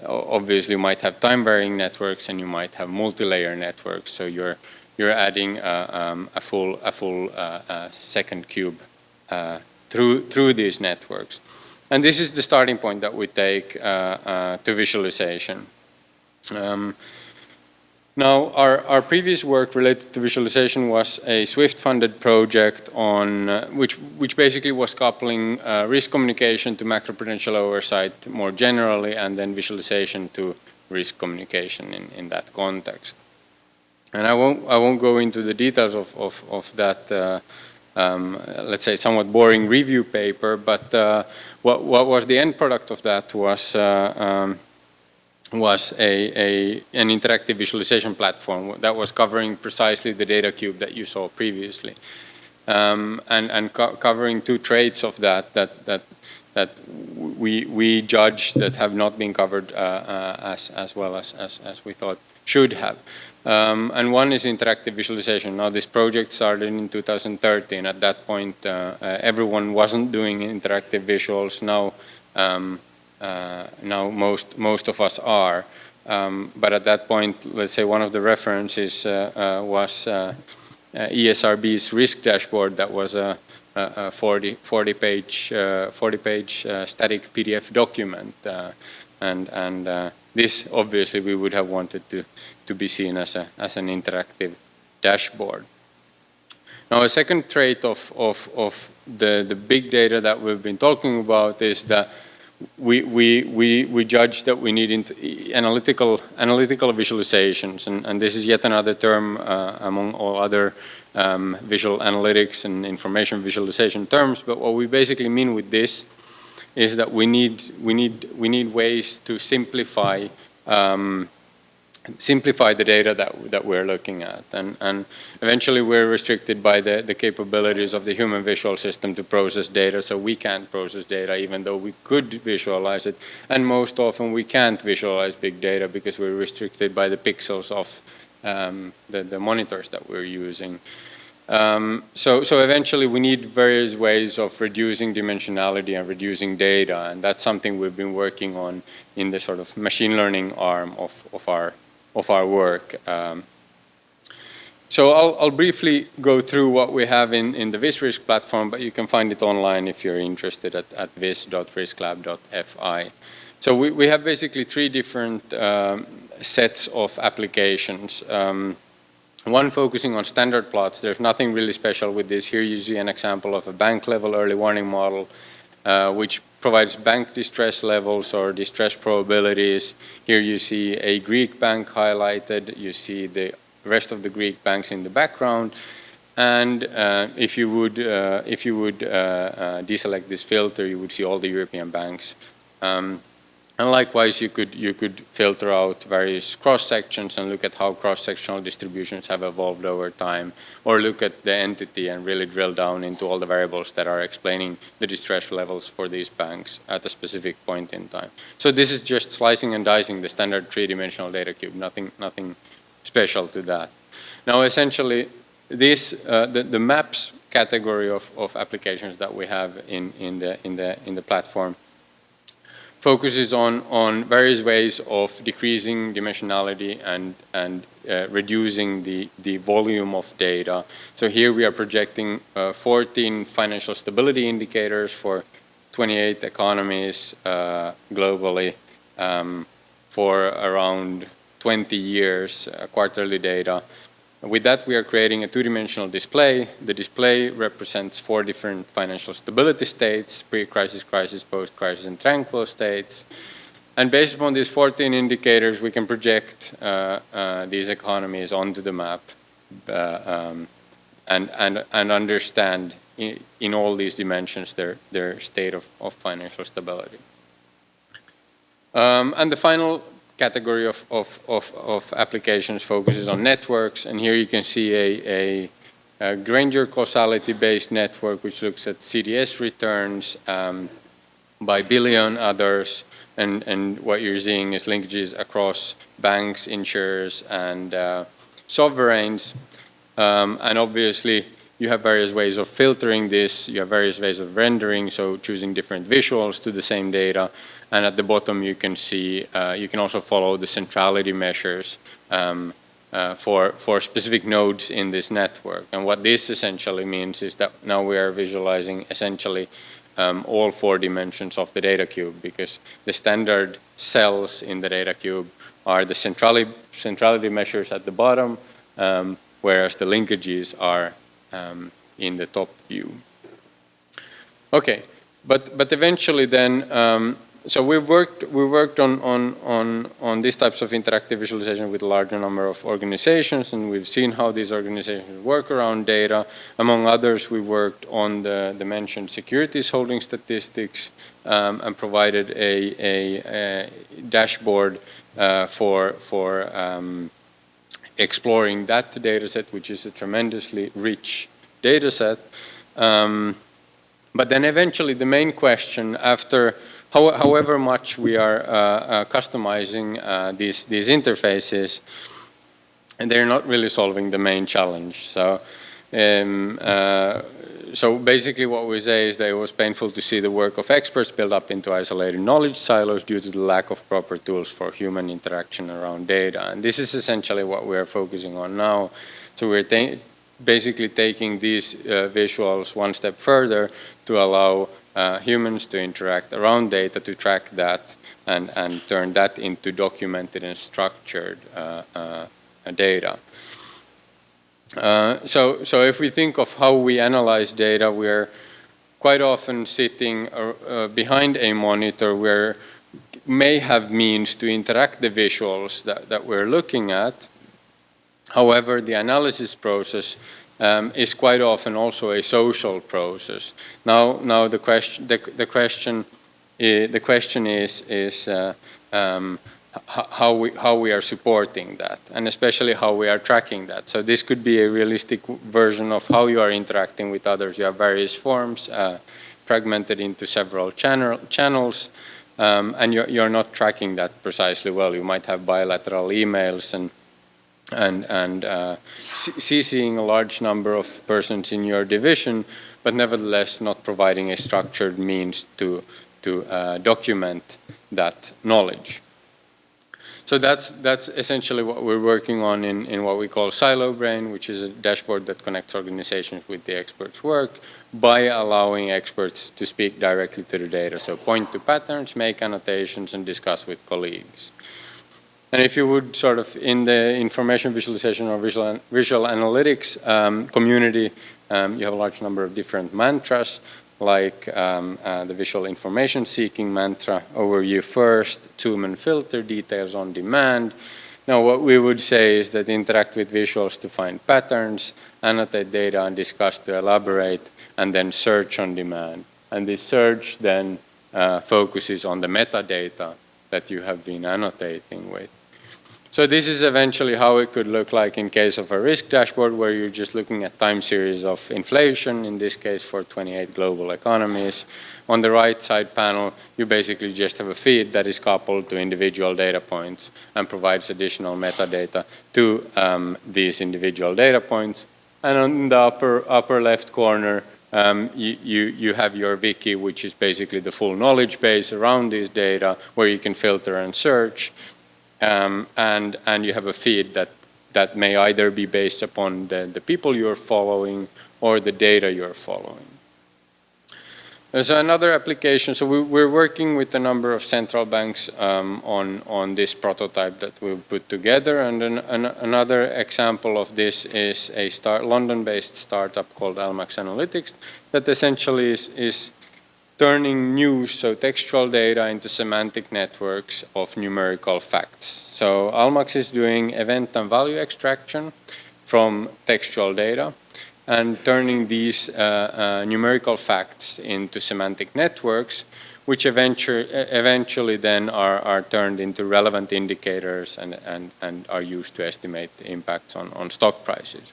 Obviously, you might have time-varying networks, and you might have multi-layer networks. So you're you're adding uh, um, a full a full uh, uh second cube uh, through through these networks. And this is the starting point that we take uh, to visualization. Um, now, our, our previous work related to visualization was a SWIFT-funded project on uh, which which basically was coupling uh, risk communication to macroprudential oversight more generally, and then visualization to risk communication in, in that context. And I won't I won't go into the details of of, of that. Uh, um, let's say somewhat boring review paper, but uh, what what was the end product of that was. Uh, um, was a, a, an interactive visualization platform that was covering precisely the data cube that you saw previously. Um, and and co covering two traits of that that, that, that we, we judge that have not been covered uh, uh, as, as well as, as, as we thought should have. Um, and one is interactive visualization. Now this project started in 2013. At that point, uh, uh, everyone wasn't doing interactive visuals. Now um, uh, now most, most of us are. Um, but at that point, let's say one of the references uh, uh, was ESRB's risk dashboard that was a, a 40, 40 page, 40 page static PDF document. and and this obviously we would have wanted to, to be seen as, a, as an interactive dashboard. Now a second trait of, of, of the, the big data that we've been talking about is that we, we, we, we judge that we need analytical, analytical visualizations, and, and this is yet another term uh, among all other um, visual analytics and information visualization terms, but what we basically mean with this is that we need, we need, we need ways to simplify um, simplify the data that, that we're looking at. And, and eventually we're restricted by the, the capabilities of the human visual system to process data, so we can't process data even though we could visualize it. And most often we can't visualize big data because we're restricted by the pixels of um, the, the monitors that we're using. Um, so, so eventually we need various ways of reducing dimensionality and reducing data, and that's something we've been working on in the sort of machine learning arm of, of, our, of our work. Um, so I'll, I'll, briefly go through what we have in, in the VisRisk platform, but you can find it online if you're interested at, at vis.risklab.fi. So we, we have basically three different um, sets of applications. Um, one focusing on standard plots. There's nothing really special with this. Here you see an example of a bank level early warning model, uh, which provides bank distress levels or distress probabilities. Here you see a Greek bank highlighted. You see the rest of the Greek banks in the background. And uh, if you would, uh, if you would uh, uh, deselect this filter, you would see all the European banks. Um, and likewise, you could, you could filter out various cross-sections and look at how cross-sectional distributions have evolved over time, or look at the entity and really drill down into all the variables that are explaining the distress levels for these banks at a specific point in time. So this is just slicing and dicing the standard three-dimensional data cube, nothing, nothing special to that. Now, essentially, this, uh, the, the maps category of, of applications that we have in, in, the, in, the, in the platform focuses on, on various ways of decreasing dimensionality and, and uh, reducing the, the volume of data. So here we are projecting uh, 14 financial stability indicators for 28 economies uh, globally um, for around 20 years, uh, quarterly data. With that, we are creating a two-dimensional display. The display represents four different financial stability states, pre-crisis, crisis, post-crisis, and tranquil states. And based upon these 14 indicators, we can project uh, uh, these economies onto the map uh, um, and, and, and understand in, in, all these dimensions their, their state of, of financial stability. Um, and the final category of, of, of, of, applications focuses on networks. And here you can see a, a, Granger causality-based network which looks at CDS returns um, by billion others. And, and what you're seeing is linkages across banks, insurers, and uh, sovereigns. Um, and obviously, you have various ways of filtering this. You have various ways of rendering, so choosing different visuals to the same data. And at the bottom, you can see, uh, you can also follow the centrality measures um, uh, for, for specific nodes in this network. And what this essentially means is that now we are visualizing essentially um, all four dimensions of the data cube because the standard cells in the data cube are the centrality, centrality measures at the bottom, um, whereas the linkages are um, in the top view. Okay, but, but eventually then um, so we've worked we worked on on on on these types of interactive visualization with a larger number of organizations, and we've seen how these organizations work around data. Among others, we worked on the, the mentioned securities holding statistics um, and provided a, a, a dashboard uh, for for um, exploring that data set, which is a tremendously rich data set. Um, but then eventually the main question after how, however much we are uh, uh, customizing uh, these, these interfaces, and they're not really solving the main challenge. So, um, uh, so basically what we say is that it was painful to see the work of experts build up into isolated knowledge silos due to the lack of proper tools for human interaction around data. And this is essentially what we're focusing on now. So we're basically taking these uh, visuals one step further to allow humans to interact around data to track that and, and turn that into documented and structured uh, uh, data. Uh, so, so if we think of how we analyze data, we're quite often sitting uh, uh, behind a monitor where may have means to interact the visuals that, that we're looking at. However, the analysis process um, is quite often also a social process. Now, now the question, the, the question, is, the question is is uh, um, how we how we are supporting that, and especially how we are tracking that. So this could be a realistic version of how you are interacting with others. You have various forms uh, fragmented into several channel channels. Um, and you're, you're not tracking that precisely well. You might have bilateral emails and and, and uh, CCing a large number of persons in your division, but nevertheless not providing a structured means to, to uh, document that knowledge. So that's, that's essentially what we're working on in, in what we call Silo Brain, which is a dashboard that connects organizations with the experts' work by allowing experts to speak directly to the data. So point to patterns, make annotations, and discuss with colleagues. And if you would sort of in the information visualization or visual, visual analytics um, community, um, you have a large number of different mantras like um, uh, the visual information seeking mantra, overview first, zoom and filter, details on demand. Now what we would say is that interact with visuals to find patterns, annotate data and discuss to elaborate, and then search on demand. And this search then uh, focuses on the metadata that you have been annotating with. So this is eventually how it could look like in case of a risk dashboard where you're just looking at time series of inflation, in this case for 28 global economies. On the right side panel, you basically just have a feed that is coupled to individual data points and provides additional metadata to um, these individual data points. And on the upper, upper left corner, um, you, you, you have your wiki, which is basically the full knowledge base around these data where you can filter and search um, and, and you have a feed that, that may either be based upon the, the people you're following or the data you're following. There's another application, so we, are working with a number of central banks um, on, on this prototype that we've put together and an, an, another example of this is a London-based startup called Almax Analytics that essentially is, is turning news, so textual data, into semantic networks of numerical facts. So Almax is doing event and value extraction from textual data and turning these uh, uh, numerical facts into semantic networks, which eventually, eventually then are, are turned into relevant indicators and, and, and are used to estimate the impacts on, on stock prices.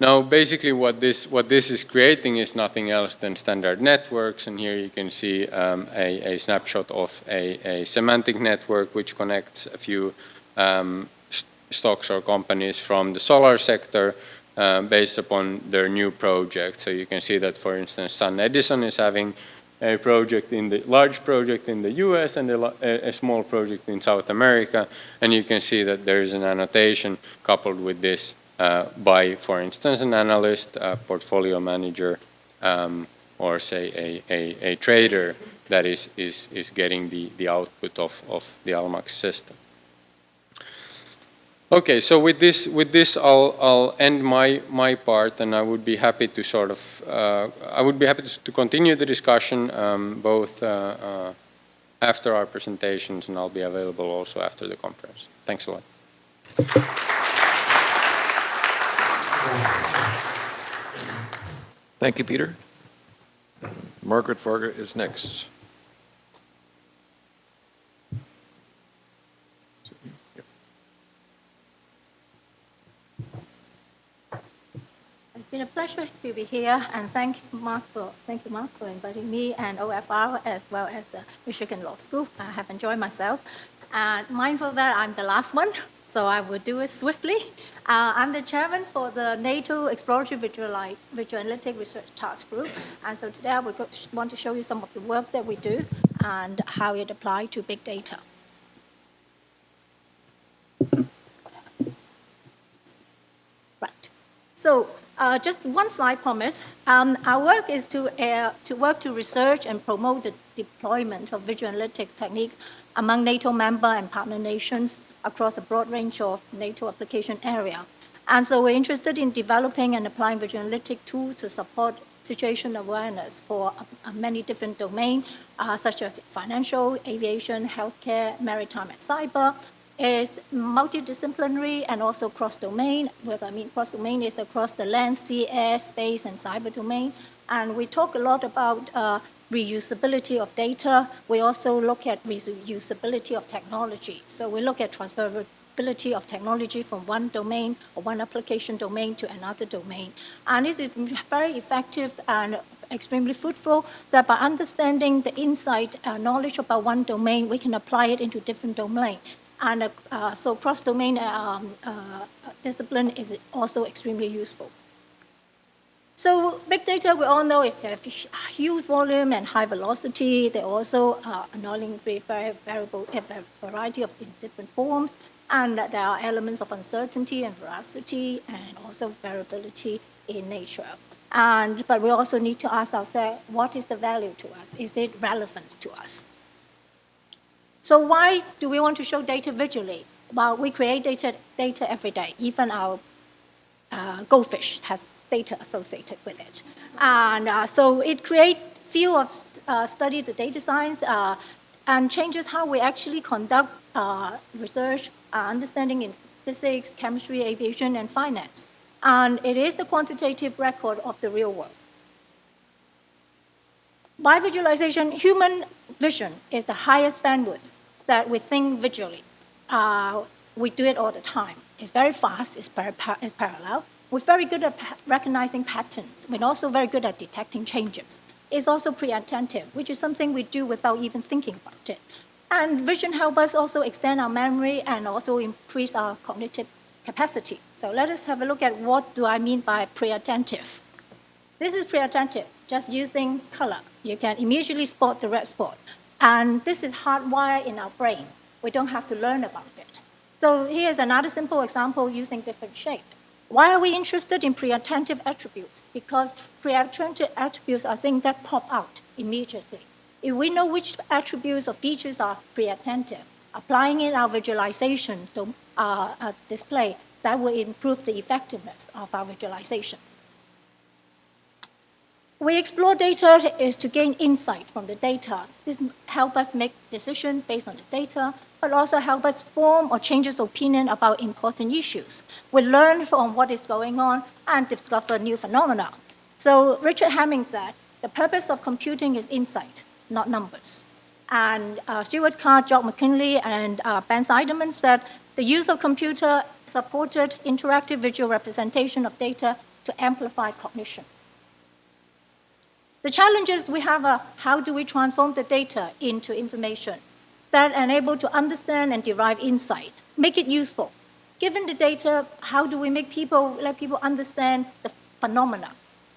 Now, basically what this, what this is creating is nothing else than standard networks. And here you can see um, a, a, snapshot of a, a, semantic network which connects a few um, st stocks or companies from the solar sector uh, based upon their new project. So you can see that, for instance, SunEdison is having a project in the large project in the US and a, a, small project in South America. And you can see that there is an annotation coupled with this by, for instance, an analyst, a portfolio manager, um, or say a, a, a, trader that is, is, is getting the, the output of, of the Almax system. Okay, so with this, with this I'll, I'll end my, my part and I would be happy to sort of, uh, I would be happy to, to continue the discussion um, both uh, uh, after our presentations and I'll be available also after the conference. Thanks a lot. Thank you, Peter. Margaret Varga is next. It's been a pleasure to be here, and thank you, Mark, for thank you, Mark, for inviting me and OFR as well as the Michigan Law School. I have enjoyed myself, and mindful that I'm the last one, so I will do it swiftly. Uh, I'm the chairman for the NATO Exploratory Visual, Analytic Research Task Group. And so today I want to show you some of the work that we do and how it applies to big data. Right. So uh, just one slide promise. Um, our work is to, uh, to work to research and promote the deployment of visual analytics techniques among NATO member and partner nations across a broad range of NATO application area. And so we're interested in developing and applying visual analytic tools to support situation awareness for uh, many different domains, uh, such as financial, aviation, healthcare, maritime, and cyber. It's multidisciplinary and also cross-domain. What I mean cross-domain is across the land, sea, air, space, and cyber domain. And we talk a lot about uh, reusability of data. We also look at reusability of technology. So we look at transferability of technology from one domain or one application domain to another domain. And this is very effective and extremely fruitful that by understanding the insight and knowledge about one domain, we can apply it into different domain. And uh, so cross-domain um, uh, discipline is also extremely useful. So big data, we all know, is a huge volume and high velocity. They also are annoying very variable, a variety of different forms. And that there are elements of uncertainty and veracity and also variability in nature. And, but we also need to ask ourselves, what is the value to us? Is it relevant to us? So why do we want to show data visually? Well, we create data, data every day. Even our uh, goldfish has data associated with it. And uh, so it creates field of uh, study the data science uh, and changes how we actually conduct uh, research, uh, understanding in physics, chemistry, aviation, and finance. And it is a quantitative record of the real world. By visualization, human vision is the highest bandwidth that we think visually. Uh, we do it all the time. It's very fast, it's, par it's parallel, we're very good at recognizing patterns. We're also very good at detecting changes. It's also pre-attentive, which is something we do without even thinking about it. And vision helps us also extend our memory and also increase our cognitive capacity. So let us have a look at what do I mean by pre-attentive. This is pre-attentive, just using color. You can immediately spot the red spot. And this is hardwired in our brain. We don't have to learn about it. So here's another simple example using different shapes. Why are we interested in pre-attentive attributes? Because pre-attentive attributes are things that pop out immediately. If we know which attributes or features are pre-attentive, applying it in our visualization to uh, uh, display, that will improve the effectiveness of our visualization. We explore data is to gain insight from the data. This helps us make decisions based on the data, but also help us form or change our opinion about important issues. We learn from what is going on and discover new phenomena. So Richard Hamming said, the purpose of computing is insight, not numbers. And uh, Stuart Card, Jock Mackinlay, and uh, Ben Shneiderman said, the use of computer-supported interactive visual representation of data to amplify cognition. The challenges we have are how do we transform the data into information? That enable to understand and derive insight, make it useful. Given the data, how do we make people, let people understand the phenomena?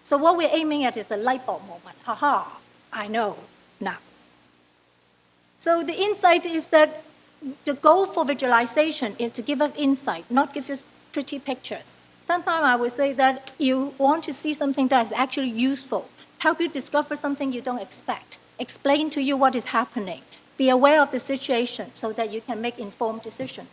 So what we're aiming at is the light bulb moment. Haha, I know now. So the insight is that the goal for visualization is to give us insight, not give us pretty pictures. Sometimes I would say that you want to see something that is actually useful, help you discover something you don't expect, explain to you what is happening, be aware of the situation so that you can make informed decisions.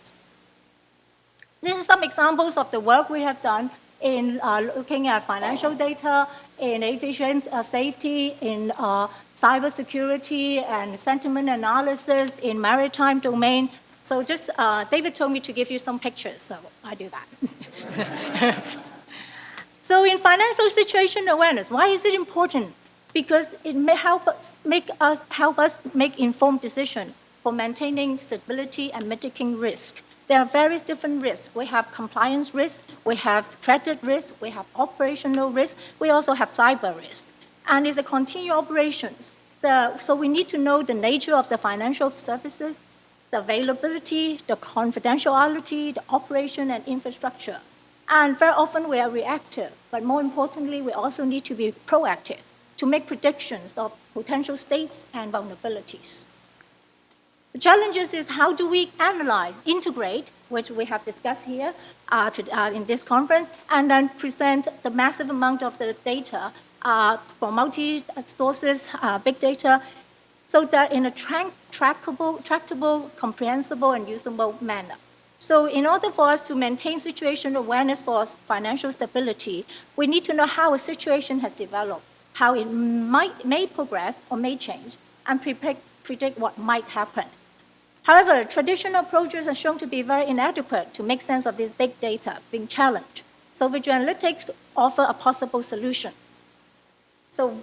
These are some examples of the work we have done in uh, looking at financial data, in aviation uh, safety, in uh, cybersecurity and sentiment analysis, in maritime domain. So just, uh, David told me to give you some pictures, so I do that. so in financial situation awareness, why is it important? Because it may help us make us help us make informed decisions for maintaining stability and mitigating risk. There are various different risks. We have compliance risk, we have credit risk, we have operational risk, we also have cyber risk. And it's a continued operations. The, so we need to know the nature of the financial services, the availability, the confidentiality, the operation and infrastructure. And very often we are reactive, but more importantly, we also need to be proactive to make predictions of potential states and vulnerabilities. The challenges is how do we analyze, integrate, which we have discussed here uh, to, uh, in this conference, and then present the massive amount of the data uh, from multi-sources, uh, big data, so that in a tra trackable, tractable, comprehensible, and usable manner. So in order for us to maintain situation awareness for financial stability, we need to know how a situation has developed how it might, may progress or may change, and predict, predict what might happen. However, traditional approaches are shown to be very inadequate to make sense of this big data being challenged. So visual analytics offer a possible solution. So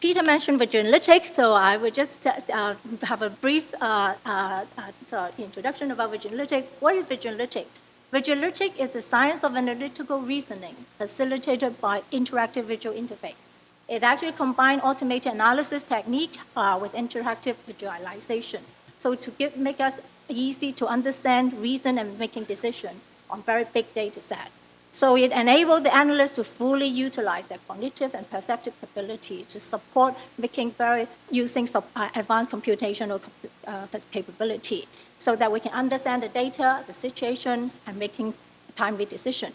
Peter mentioned visual analytics, so I will just uh, have a brief uh, uh, uh introduction about visual analytics. What is visual analytics? Visual analytics is the science of analytical reasoning facilitated by interactive visual interface. It actually combines automated analysis technique uh, with interactive visualization. So to give, make us easy to understand, reason, and making decision on very big data set. So it enabled the analyst to fully utilize their cognitive and perceptive ability to support making very, using sub, uh, advanced computational uh, capability so that we can understand the data, the situation, and making timely decision.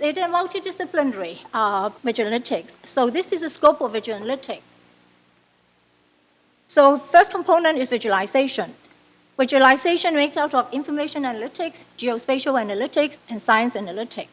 It is multidisciplinary uh, visual analytics. So this is the scope of visual analytics. So first component is visualization. Visualization makes out of information analytics, geospatial analytics, and science analytics.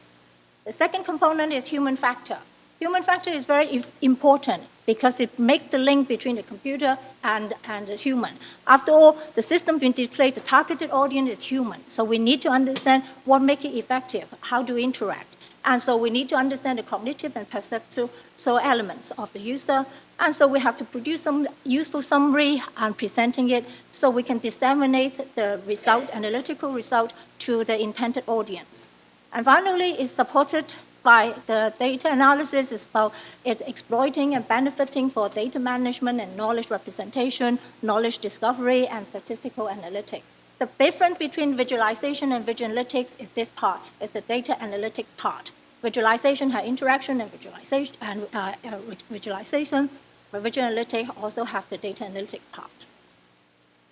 The second component is human factor. Human factor is very important because it makes the link between the computer and, and the human. After all, the system being displayed, the targeted audience is human. So we need to understand what makes it effective, how do we interact. And so we need to understand the cognitive and perceptual so elements of the user. And so we have to produce some useful summary and presenting it so we can disseminate the result, analytical result, to the intended audience. And finally, it's supported by the data analysis is about it exploiting and benefiting for data management and knowledge representation, knowledge discovery, and statistical analytics. The difference between visualization and visual analytics is this part, is the data analytic part. Visualization has interaction and visualization, and uh, uh, visualization, but visual analytics also have the data analytic part.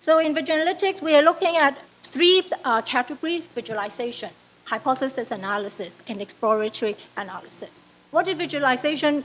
So in visual analytics, we are looking at three uh, categories, visualization, hypothesis analysis, and exploratory analysis. What is visualization?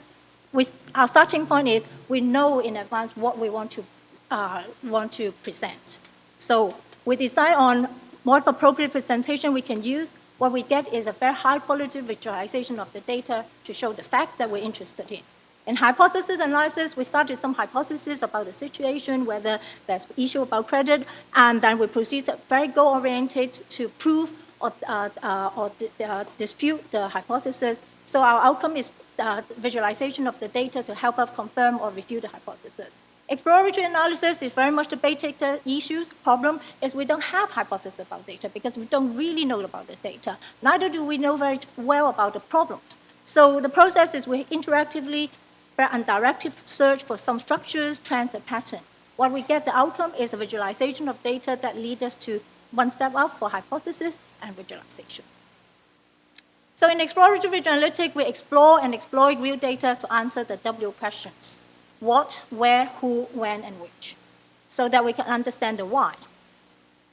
We, our starting point is we know in advance what we want to, uh, want to present. So we decide on what appropriate presentation we can use. What we get is a very high quality visualization of the data to show the fact that we're interested in. In hypothesis analysis, we started some hypotheses about the situation, whether there's issue about credit, and then we proceed very goal-oriented to prove or, uh, uh, or uh, dispute the hypothesis. So our outcome is uh, visualization of the data to help us confirm or refute the hypothesis. Exploratory analysis is very much the big data issues. Problem is we don't have hypothesis about data because we don't really know about the data. Neither do we know very well about the problems. So the process is we interactively, very undirected search for some structures, trends, and patterns. What we get the outcome is a visualization of data that leads us to one step up for hypothesis and visualization. So in exploratory analytics, we explore and exploit real data to answer the W questions what, where, who, when, and which, so that we can understand the why.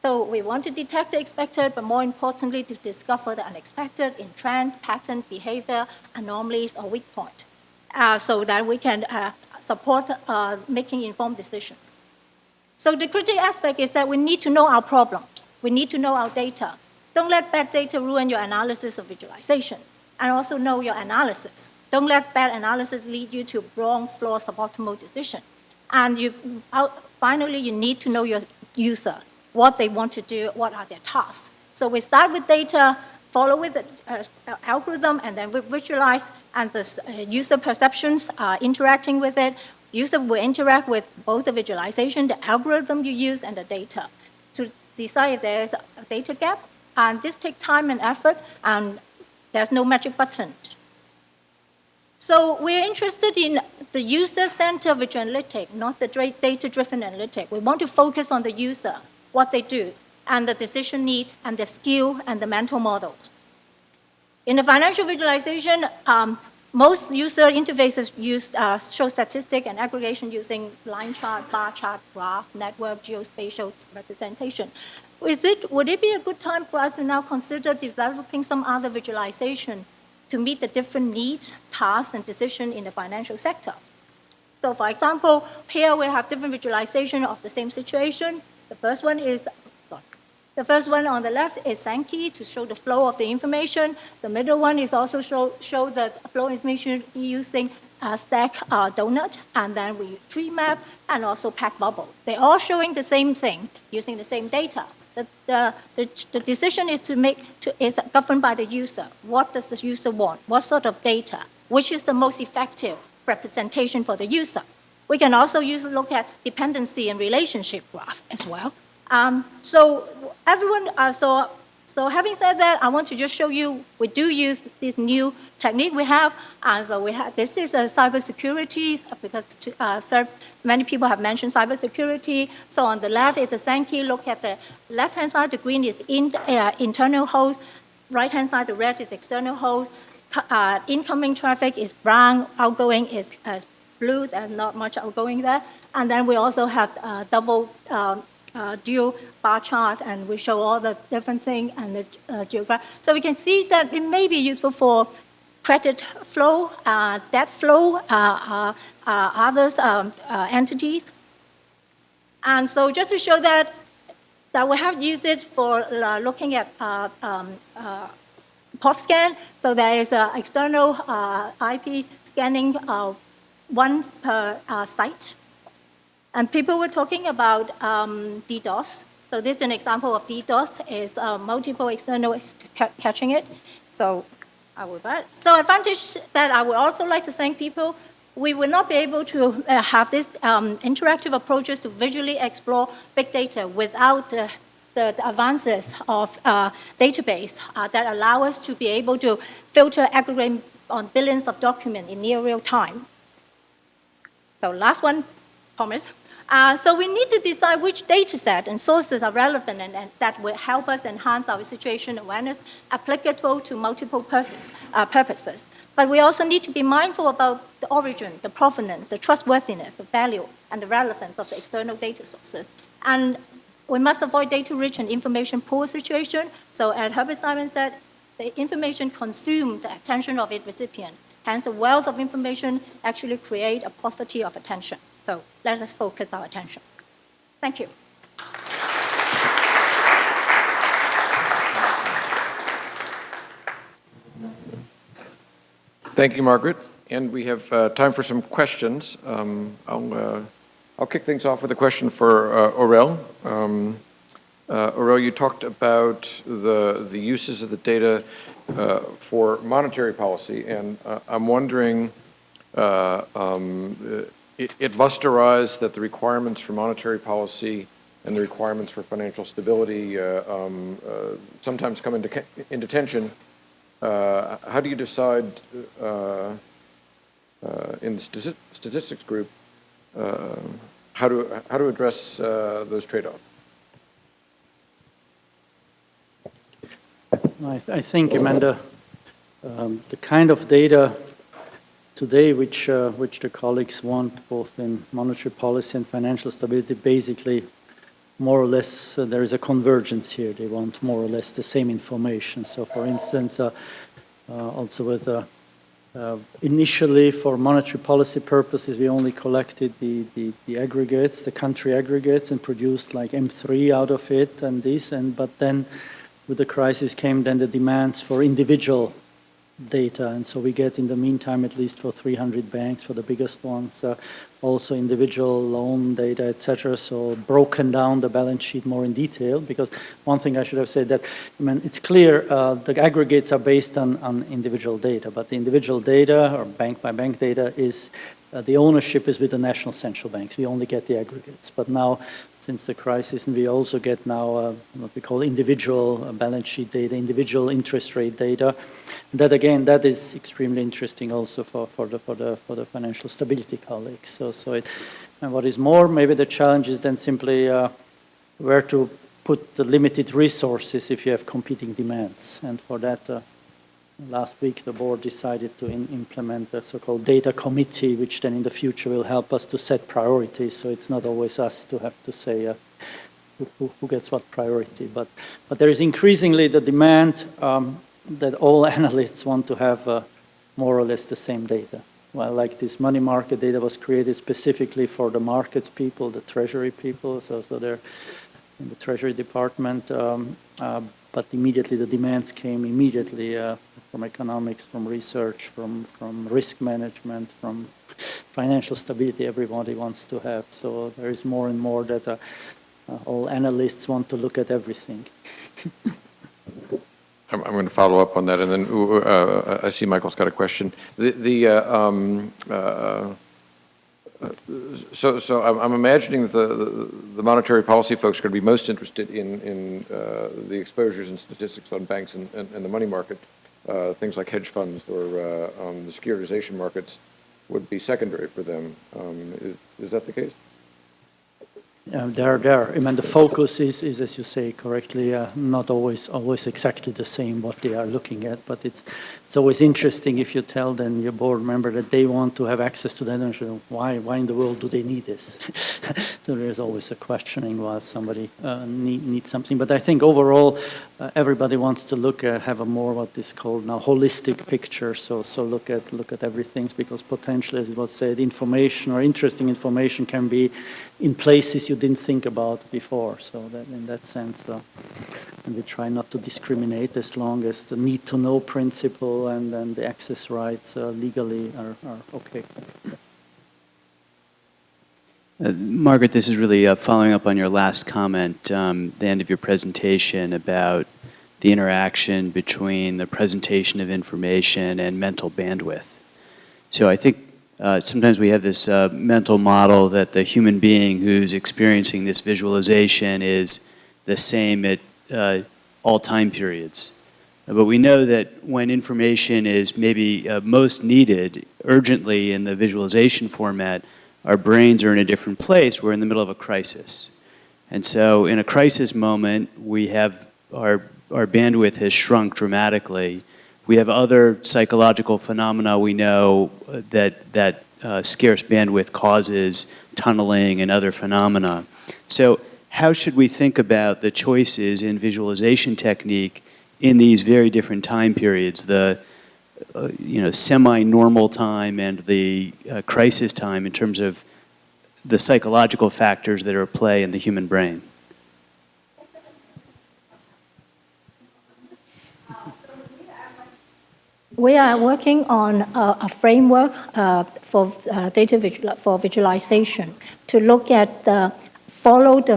So we want to detect the expected, but more importantly, to discover the unexpected in trends, pattern, behavior, anomalies, or weak point, uh, so that we can uh, support uh, making informed decisions. So the critical aspect is that we need to know our problems. We need to know our data. Don't let bad data ruin your analysis of visualization, and also know your analysis. Don't let bad analysis lead you to wrong, flawed, suboptimal decision. And you, finally, you need to know your user, what they want to do, what are their tasks. So we start with data, follow with the uh, algorithm, and then we visualize, and the uh, user perceptions are interacting with it. User will interact with both the visualization, the algorithm you use, and the data to decide if there's a data gap. And this takes time and effort, and there's no magic button so we're interested in the user-centered visual analytics, not the data-driven analytics. We want to focus on the user, what they do, and the decision need, and the skill, and the mental models. In the financial visualization, um, most user interfaces use, uh, show statistic and aggregation using line chart, bar chart, graph, network, geospatial representation. Is it, would it be a good time for us to now consider developing some other visualization to meet the different needs, tasks, and decisions in the financial sector. So for example, here we have different visualization of the same situation. The first one is the first one on the left is Sankey to show the flow of the information. The middle one is also show, show the flow information using a stack uh, donut, and then we tree map, and also pack bubble. They're all showing the same thing using the same data. The, the, the, the decision is to make to, is governed by the user. What does the user want? What sort of data? Which is the most effective representation for the user? We can also use look at dependency and relationship graph as well. Um, so everyone, uh, so So having said that, I want to just show you, we do use this new technique we have. And so we have, this is a cybersecurity, because uh, third, many people have mentioned cybersecurity. So on the left is the Sankey. Look at the left-hand side, the green is in, uh, internal host. Right-hand side, the red is external host. Uh, incoming traffic is brown, outgoing is uh, blue, there's not much outgoing there. And then we also have uh, double um, uh, dual bar chart, and we show all the different things and the uh, geograph. So we can see that it may be useful for credit flow, uh, debt flow, uh, uh, others um, entities. And so just to show that, that we have used it for looking at um, scan. So there is an external IP scanning one per site. And people were talking about um, DDoS. So this is an example of DDoS, is uh, multiple external catching it. So Will that. So advantage that I would also like to thank people, we will not be able to uh, have this um, interactive approaches to visually explore big data without uh, the, the, advances of uh, database uh, that allow us to be able to filter, aggregate on billions of documents in near real time. So last one, promise. Uh, so we need to decide which data set and sources are relevant and, and, that will help us enhance our situation awareness applicable to multiple purpose, uh, purposes. But we also need to be mindful about the origin, the provenance, the trustworthiness, the value, and the relevance of the external data sources. And we must avoid data-rich and information-poor situation. So as Herbert Simon said, the information consumes the attention of its recipient. Hence, the wealth of information actually creates a poverty of attention. So let us focus our attention. Thank you. Thank you, Margaret. And we have uh, time for some questions. Um, I'll, uh, I'll kick things off with a question for uh, Aurel. Um, uh, Aurel, you talked about the, the uses of the data uh, for monetary policy, and uh, I'm wondering uh, um, it, it arise that the requirements for monetary policy and the requirements for financial stability uh, um, uh, sometimes come into, into tension. Uh, how do you decide uh, uh, in the statistics group uh, how to how to address those trade-offs? I, I, think, Amanda, um, the kind of data today, which, uh, which the colleagues want, both in monetary policy and financial stability, basically, more or less, uh, there is a convergence here. They want more or less the same information. So, for instance, uh, uh also with uh, uh, initially, for monetary policy purposes, we only collected the, the, the, aggregates, the country aggregates, and produced like M3 out of it and this. And but then, with the crisis, came then the demands for individual data. And so we get in the meantime, at least for 300 banks, for the biggest ones, uh, also individual loan data, etc. So broken down the balance sheet more in detail, because one thing I should have said that, I mean, it's clear uh, the aggregates are based on, on individual data, but the individual data or bank by bank data is, uh, the ownership is with the national central banks. We only get the aggregates. But now since the crisis, and we also get now uh, what we call individual uh, balance sheet data, individual interest rate data. And that again, that is extremely interesting also for, for the for the for the financial stability colleagues. So so it, and what is more, maybe the challenge is then simply uh, where to put the limited resources if you have competing demands, and for that. Uh, last week the board decided to implement a so-called data committee, which then in the future will help us to set priorities. So it's not always us to have to say uh, who, who, gets what priority. But, but there is increasingly the demand um, that all analysts want to have uh, more or less the same data. Well, like this money market data was created specifically for the markets people, the treasury people, so, so they're in the treasury department. Um, uh, but immediately the demands came immediately uh, from economics, from research, from, from risk management, from financial stability everybody wants to have. So there is more and more data. uh, uh, all analysts want to look at everything. I'm, I'm, going to follow up on that, and then uh, I see Michael's got a question. The, the uh, um, uh, So, so I'm, I'm imagining that the, the- the monetary policy folks are going to be most interested in, in uh, the exposures and statistics on banks and, and and the money market. Uh, Things like hedge funds or uh, um, the securitization markets would be secondary for them. Um, Is, is that the case? Yeah, there, there. I mean, the focus is, is as you say correctly, uh, not always, always exactly the same what they are looking at, but it's, it's always interesting if you tell then your board member that they want to have access to that, and why, why in the world do they need this? so there's always a questioning while somebody uh, need, needs something. But I think overall, uh, everybody wants to look at, have a more what is called now holistic picture. So, so look at, look at everything because potentially, as it was said, information or interesting information can be in places you didn't think about before. So that in that sense, uh, and we try not to discriminate as long as the need to know principle and then the access rights uh, legally are, are okay. Uh, Margaret, this is really uh, following up on your last comment, um, the end of your presentation about the interaction between the presentation of information and mental bandwidth. So I think uh, sometimes we have this uh, mental model that the human being who's experiencing this visualization is the same at uh, all time periods. But we know that when information is maybe uh, most needed urgently in the visualization format, our brains are in a different place. We're in the middle of a crisis. And so in a crisis moment, we have our, our bandwidth has shrunk dramatically. We have other psychological phenomena we know uh, that, that uh, scarce bandwidth causes tunneling and other phenomena. So how should we think about the choices in visualization technique in these very different time periods, the uh, you know, semi-normal time and the uh, crisis time in terms of the psychological factors that are at play in the human brain? We are working on a, a framework uh, for uh, data visual, for visualization to look at the follow the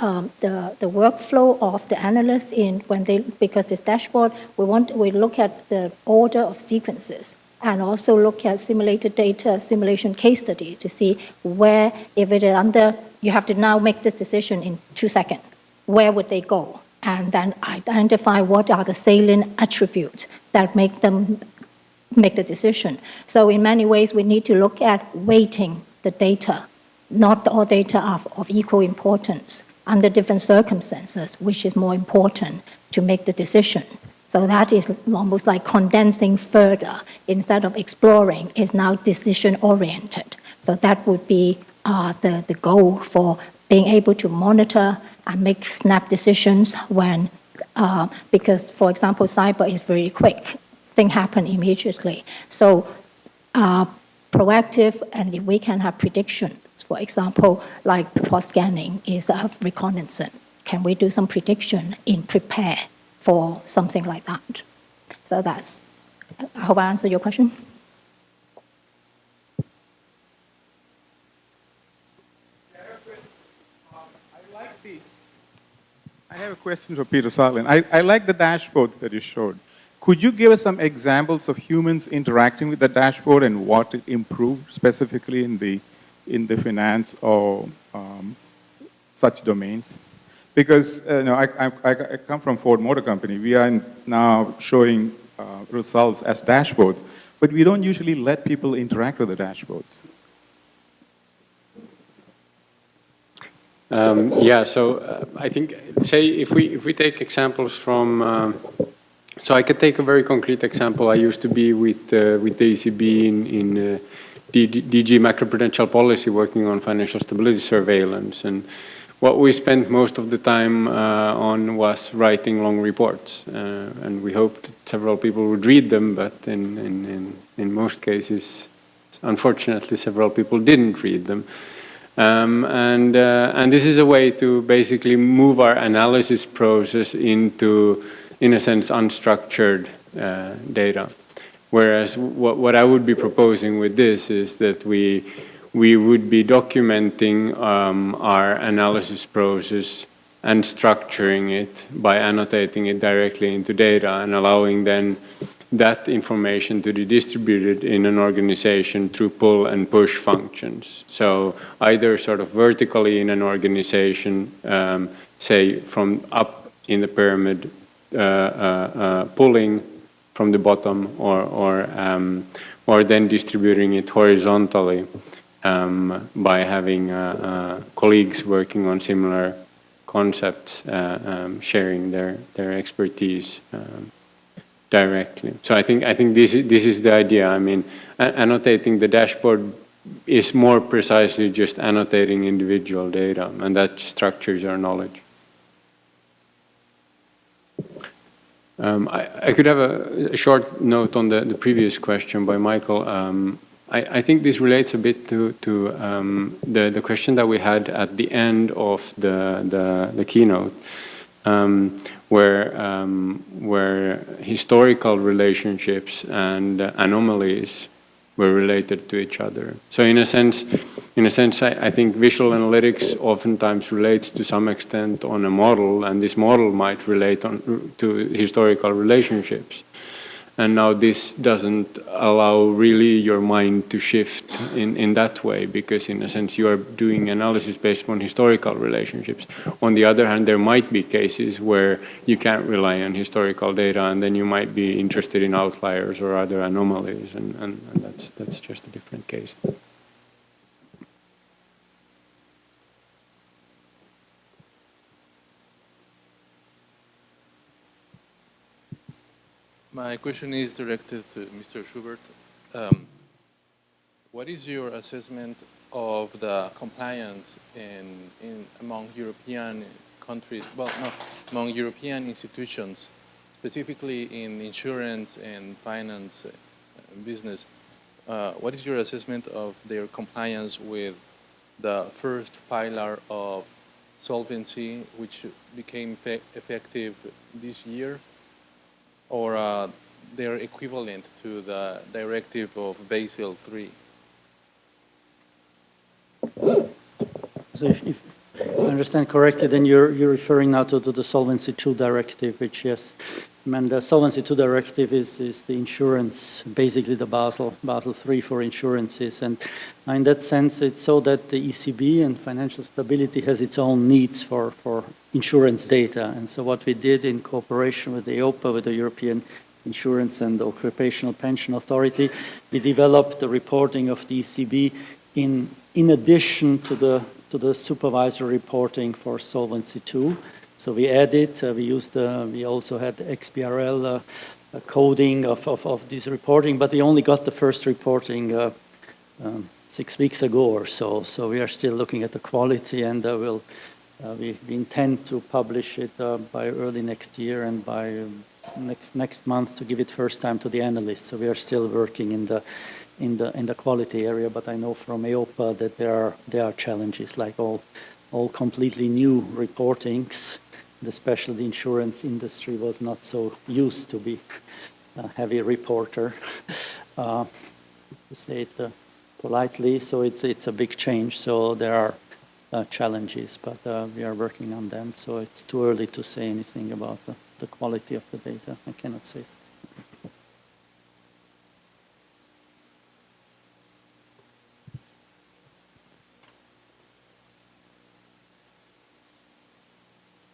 um, the, the workflow of the analysts in when they because this dashboard we want we look at the order of sequences and also look at simulated data simulation case studies to see where if it is under you have to now make this decision in two seconds where would they go? And then identify what are the salient attributes that make them make the decision. So in many ways we need to look at weighting the data not all data are of equal importance under different circumstances, which is more important to make the decision. So that is almost like condensing further instead of exploring, is now decision oriented. So that would be uh, the, the goal for being able to monitor and make snap decisions when, uh, because for example, cyber is very quick, things happen immediately. So uh, proactive and if we can have prediction for example, like port scanning is a reconnaissance. Can we do some prediction in prepare for something like that? So that's, I hope I answered your question. I have a question for Peter Sarlin. I, I like the dashboards that you showed. Could you give us some examples of humans interacting with the dashboard and what it improved specifically in the in the finance or um, such domains. Because uh, you know, I, I, I, come from Ford Motor Company. We are now showing uh, results as dashboards, but we don't usually let people interact with the dashboards. Um, yeah, so uh, I think, say, if we if we take examples from, um, so I could take a very concrete example. I used to be with uh, with the ECB in in uh, DG macroprudential policy working on financial stability surveillance. And what we spent most of the time uh, on was writing long reports. Uh, and we hoped that several people would read them, but in, in, in, in most cases, unfortunately, several people didn't read them. Um, and, uh, and this is a way to basically move our analysis process into, in a sense, unstructured uh, data. Whereas what, what I would be proposing with this is that we, we would be documenting um, our analysis process and structuring it by annotating it directly into data and allowing then that information to be distributed in an organization through pull and push functions. So either sort of vertically in an organization, um, say from up in the pyramid, uh, uh, uh, pulling from the bottom or, or, um, or then distributing it horizontally um, by having uh, uh, colleagues working on similar concepts, uh, um, sharing their, their expertise um, directly. So I think, I think this, this is the idea. I mean, annotating the dashboard is more precisely just annotating individual data, and that structures our knowledge. Um, I, I, could have a, a, short note on the, the previous question by Michael. Um, I, I, think this relates a bit to, to um, the, the question that we had at the end of the, the, the keynote, um, where, um, where historical relationships and anomalies were related to each other. So in a sense, in a sense, I, I, think visual analytics oftentimes relates to some extent on a model, and this model might relate on, to historical relationships. And now this doesn't allow really your mind to shift in, in that way because in a sense you are doing analysis based on historical relationships. On the other hand, there might be cases where you can't rely on historical data and then you might be interested in outliers or other anomalies and, and, and that's, that's just a different case. My question is directed to Mr. Schubert. Um, what is your assessment of the compliance in, in among European countries, well, no, among European institutions, specifically in insurance and finance uh, business? Uh, what is your assessment of their compliance with the first pillar of solvency, which became effective this year? Or uh, they're equivalent to the directive of Basel III. So if, if, I understand correctly, then you're, you're referring now to, to the Solvency II directive, which yes, mean, the Solvency II directive is, is the insurance, basically the Basel, Basel III for insurances. And in that sense, it's so that the ECB and financial stability has its own needs for, for insurance data. And so what we did in cooperation with the EIOPA, with the European Insurance and Occupational Pension Authority, we developed the reporting of the ECB in, in addition to the, to the supervisory reporting for Solvency II. So we added, uh, we used, uh, we also had XBRL uh, coding of, of, of, this reporting, but we only got the first reporting uh, um, six weeks ago or so. So we are still looking at the quality and uh, we'll, uh, we, we, intend to publish it by early next year and by um, next, next month to give it first time to the analysts. So we are still working in the, in the, in the quality area, but I know from EIOPA that there are, there are challenges like all, all completely new reportings the insurance industry was not so used to be a heavy reporter, uh, to say it uh, politely. So it's it's a big change. So there are uh, challenges, but uh, we are working on them. So it's too early to say anything about the, the quality of the data. I cannot say.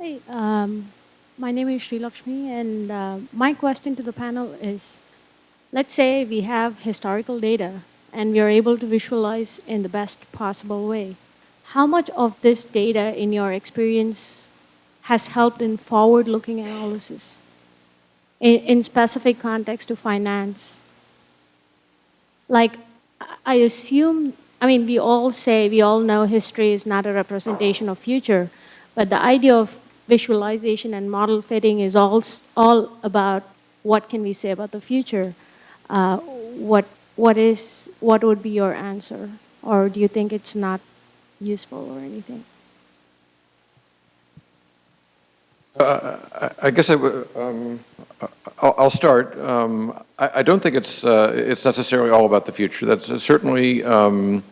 Hey, um, my name is Sri Lakshmi, and uh, my question to the panel is, let's say we have historical data and we are able to visualize in the best possible way. How much of this data, in your experience, has helped in forward-looking analysis in, in specific context to finance? Like, I assume, I mean, we all say, we all know history is not a representation of future, but the idea of visualization and model fitting is all, all about what can we say about the future. Uh, what, what, is, what would be your answer? Or do you think it's not useful or anything? Uh, I guess I um, I'll, I'll, start. Um, I, I, don't think it's uh, it's necessarily all about the future. That's certainly um,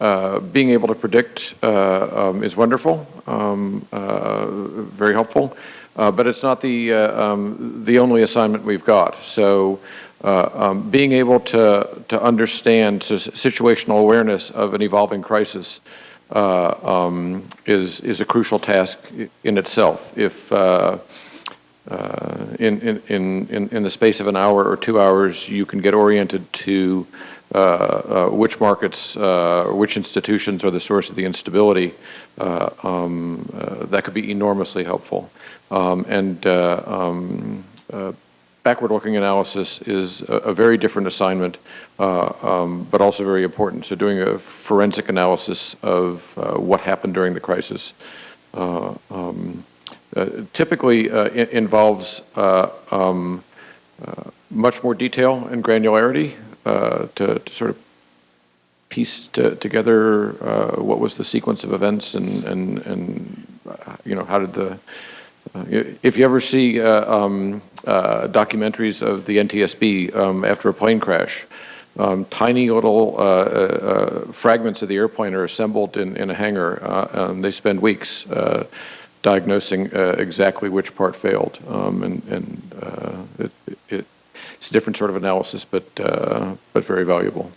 uh, being able to predict uh, um, is wonderful, um, uh, very helpful. Uh, But it's not the, uh, um, the only assignment we've got. So um, being able to, to understand situational awareness of an evolving crisis um, is, is a crucial task in itself. If uh, in, in, in, in- the space of an hour or two hours, you can get oriented to which markets, uh, which institutions are the source of the instability, uh, um, uh, that could be enormously helpful. Um, And uh, um, uh, backward-looking analysis is a, a very different assignment, uh, um, but also very important. So doing a forensic analysis of uh, what happened during the crisis uh, um, uh, typically uh, involves uh, um, uh, much more detail and granularity uh, to, to sort of piece to, together uh, what was the sequence of events and, and, and uh, you know, how did the, uh, if you ever see uh, um, uh, documentaries of the NTSB um, after a plane crash, um, tiny little uh, uh, uh, fragments of the airplane are assembled in, in a hangar. Uh, and they spend weeks uh, diagnosing uh, exactly which part failed. Um, and and uh, it, it, it's a different sort of analysis, but, uh, but very valuable.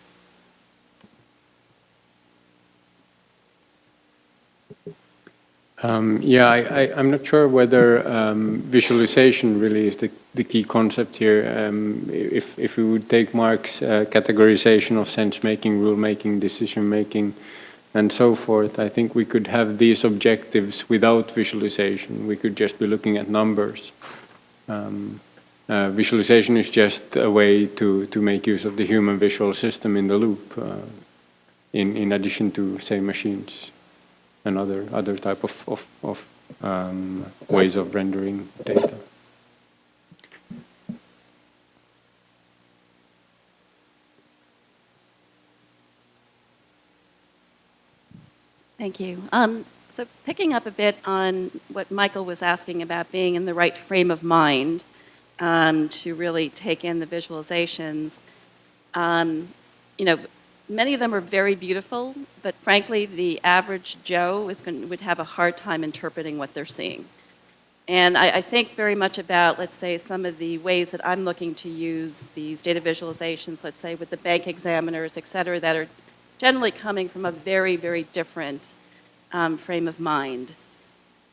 Um, yeah, I, I'm not sure whether um, visualization really is the, the key concept here. Um, if, if we would take Mark's uh, categorization of sense-making, rule-making, decision-making, and so forth, I think we could have these objectives without visualization. We could just be looking at numbers. Um, uh, visualization is just a way to, to make use of the human visual system in the loop, uh, in, in addition to, say, machines and other, other type of, of, of um, ways of rendering data. Thank you. Um, so picking up a bit on what Michael was asking about being in the right frame of mind um, to really take in the visualizations, um, you know, many of them are very beautiful, but frankly, the average Joe is going, would have a hard time interpreting what they're seeing. And I, I think very much about, let's say, some of the ways that I'm looking to use these data visualizations, let's say with the bank examiners, et cetera, that are generally coming from a very, very different um, frame of mind.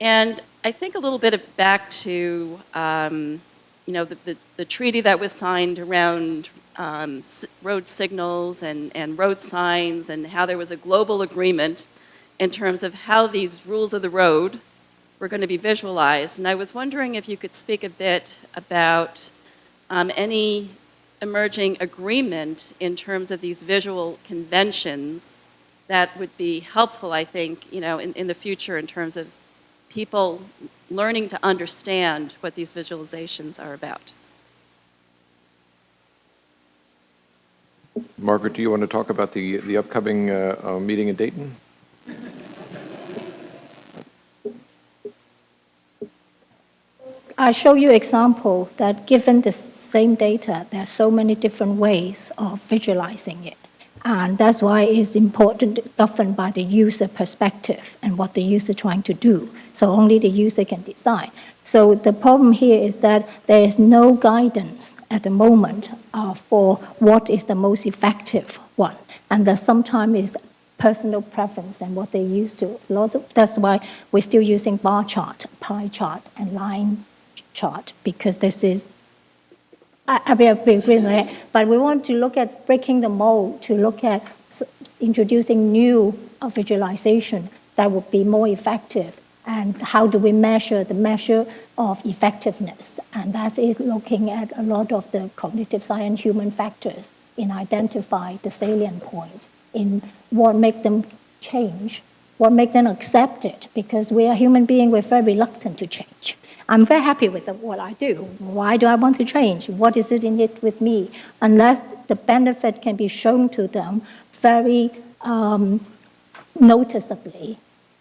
And I think a little bit of back to, um, you know, the, the, the treaty that was signed around um, road signals and, and road signs and how there was a global agreement in terms of how these rules of the road were going to be visualized. And I was wondering if you could speak a bit about um, any emerging agreement in terms of these visual conventions that would be helpful, I think, you know, in, in the future in terms of people learning to understand what these visualizations are about. Margaret, do you want to talk about the, the upcoming uh, uh, meeting in Dayton? I show you example that given the same data, there are so many different ways of visualizing it. And that's why it's important, governed by the user perspective and what the user trying to do. So only the user can decide. So the problem here is that there is no guidance at the moment uh, for what is the most effective one. And that sometimes is personal preference and what they used to. Of, that's why we're still using bar chart, pie chart, and line chart, because this is I, mean. But we want to look at breaking the mold, to look at introducing new uh, visualization that would be more effective. And how do we measure the measure of effectiveness? And that is looking at a lot of the cognitive science human factors in identify the salient points, in what make them change, what make them accept it, because we are human beings, we're very reluctant to change. I'm very happy with the, what I do. Why do I want to change? What is it in it with me? Unless the benefit can be shown to them very um, noticeably,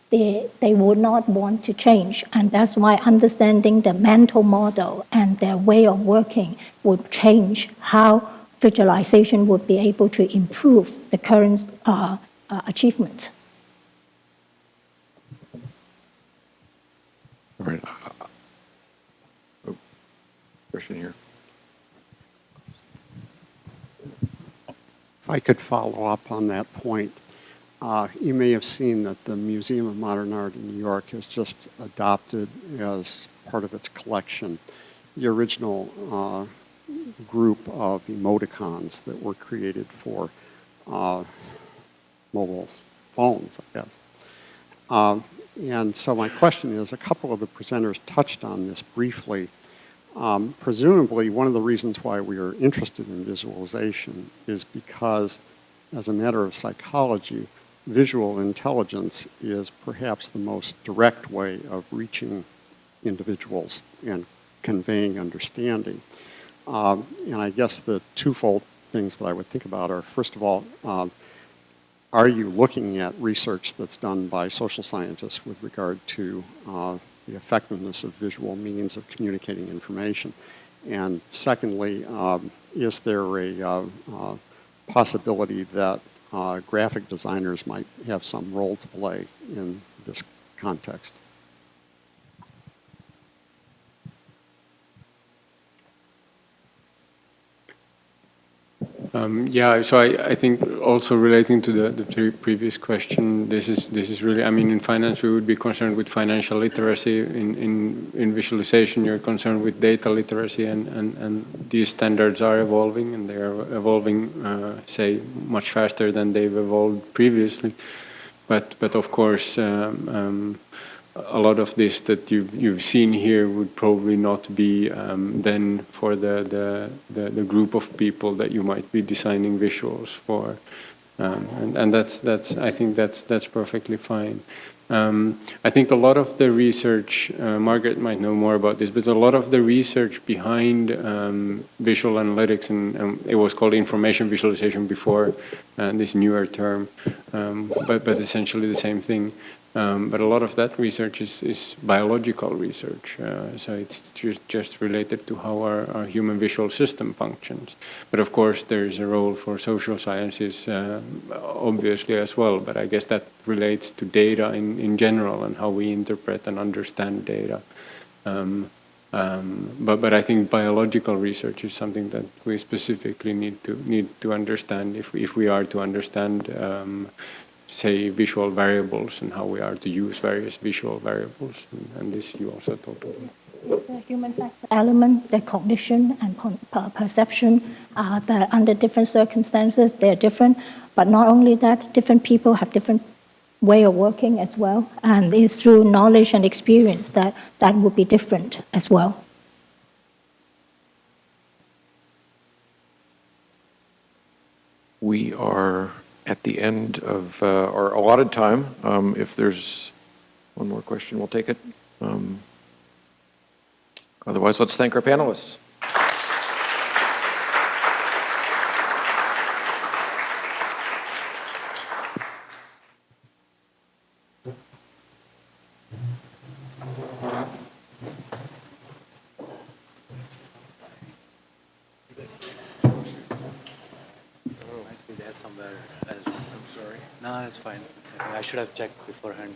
they, they would not want to change. And that's why understanding the mental model and their way of working would change how visualization would be able to improve the current uh, uh, achievement. Question here. If I could follow up on that point, uh, you may have seen that the Museum of Modern Art in New York has just adopted as part of its collection the original uh, group of emoticons that were created for uh, mobile phones, I guess. Uh, and so my question is, a couple of the presenters touched on this briefly. Um, presumably, one of the reasons why we are interested in visualization is because, as a matter of psychology, visual intelligence is perhaps the most direct way of reaching individuals and conveying understanding. Um, and I guess the twofold things that I would think about are, first of all, um, are you looking at research that's done by social scientists with regard to uh, the effectiveness of visual means of communicating information? And secondly, um, is there a uh, uh, possibility that uh, graphic designers might have some role to play in this context? Um, yeah, so I, I think also relating to the, the previous question, this is this is really, I mean, in finance we would be concerned with financial literacy. In, in, in visualization, you're concerned with data literacy, and, and, and these standards are evolving, and they are evolving, uh, say, much faster than they've evolved previously. But, but of course, um, um, a lot of this that you've, you've seen here would probably not be um, then for the, the, the, the, group of people that you might be designing visuals for. Um, and, and that's, that's, I think that's, that's perfectly fine. Um, I think a lot of the research, uh, Margaret might know more about this, but a lot of the research behind um, visual analytics, and, and, it was called information visualization before uh, this newer term, um, but, but essentially the same thing. Um, but a lot of that research is, is biological research, uh, so it's just, just related to how our, our, human visual system functions. But of course, there is a role for social sciences, uh, obviously as well, but I guess that relates to data in, in general and how we interpret and understand data. Um, um, but, but I think biological research is something that we specifically need to need to understand if we, if we are to understand um, say, visual variables and how we are to use various visual variables. And, and this you also talked about. The human factor element, the cognition and perception, uh, that under different circumstances, they're different. But not only that, different people have different way of working as well. And it's through knowledge and experience that that would be different as well. We are at the end of uh, our allotted time. Um, if there's one more question, we'll take it. Um, otherwise, let's thank our panelists. that's fine. I should have checked beforehand.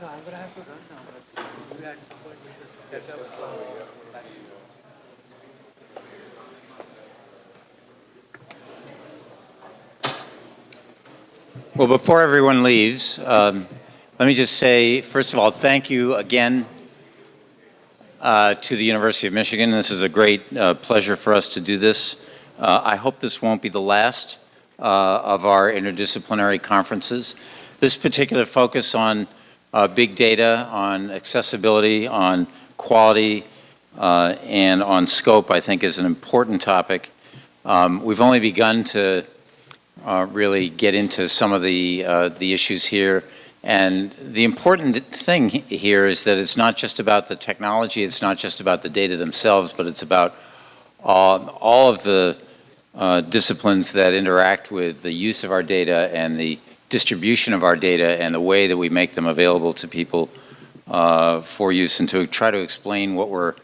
I'm going to have to run now, maybe at some point we should catch up. Well, before everyone leaves, um, let me just say, first of all, thank you again uh, to the University of Michigan. This is a great uh, pleasure for us to do this. Uh, I hope this won't be the last uh, of our interdisciplinary conferences. This particular focus on uh, big data, on accessibility, on quality, uh, and on scope, I think is an important topic. Um, we've only begun to uh, really get into some of the, uh, the issues here. And the important thing here is that it's not just about the technology, it's not just about the data themselves, but it's about all of the uh, disciplines that interact with the use of our data and the distribution of our data and the way that we make them available to people uh, for use and to try to explain what we're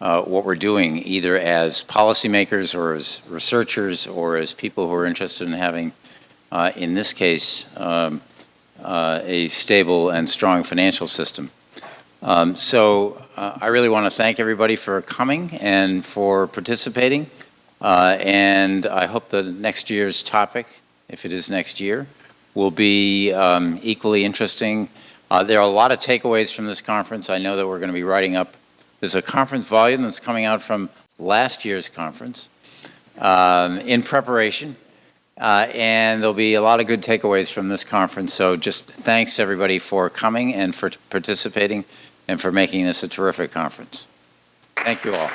uh, what we're doing either as policymakers or as researchers or as people who are interested in having uh, in this case um, uh, a stable and strong financial system. Um, So I really want to thank everybody for coming and for participating. Uh, And I hope the next year's topic, if it is next year, will be um, equally interesting. Uh, There are a lot of takeaways from this conference. I know that we're going to be writing up, there's a conference volume that's coming out from last year's conference um, in preparation. Uh, And there'll be a lot of good takeaways from this conference. So just thanks, everybody, for coming and for participating and for making this a terrific conference. Thank you all.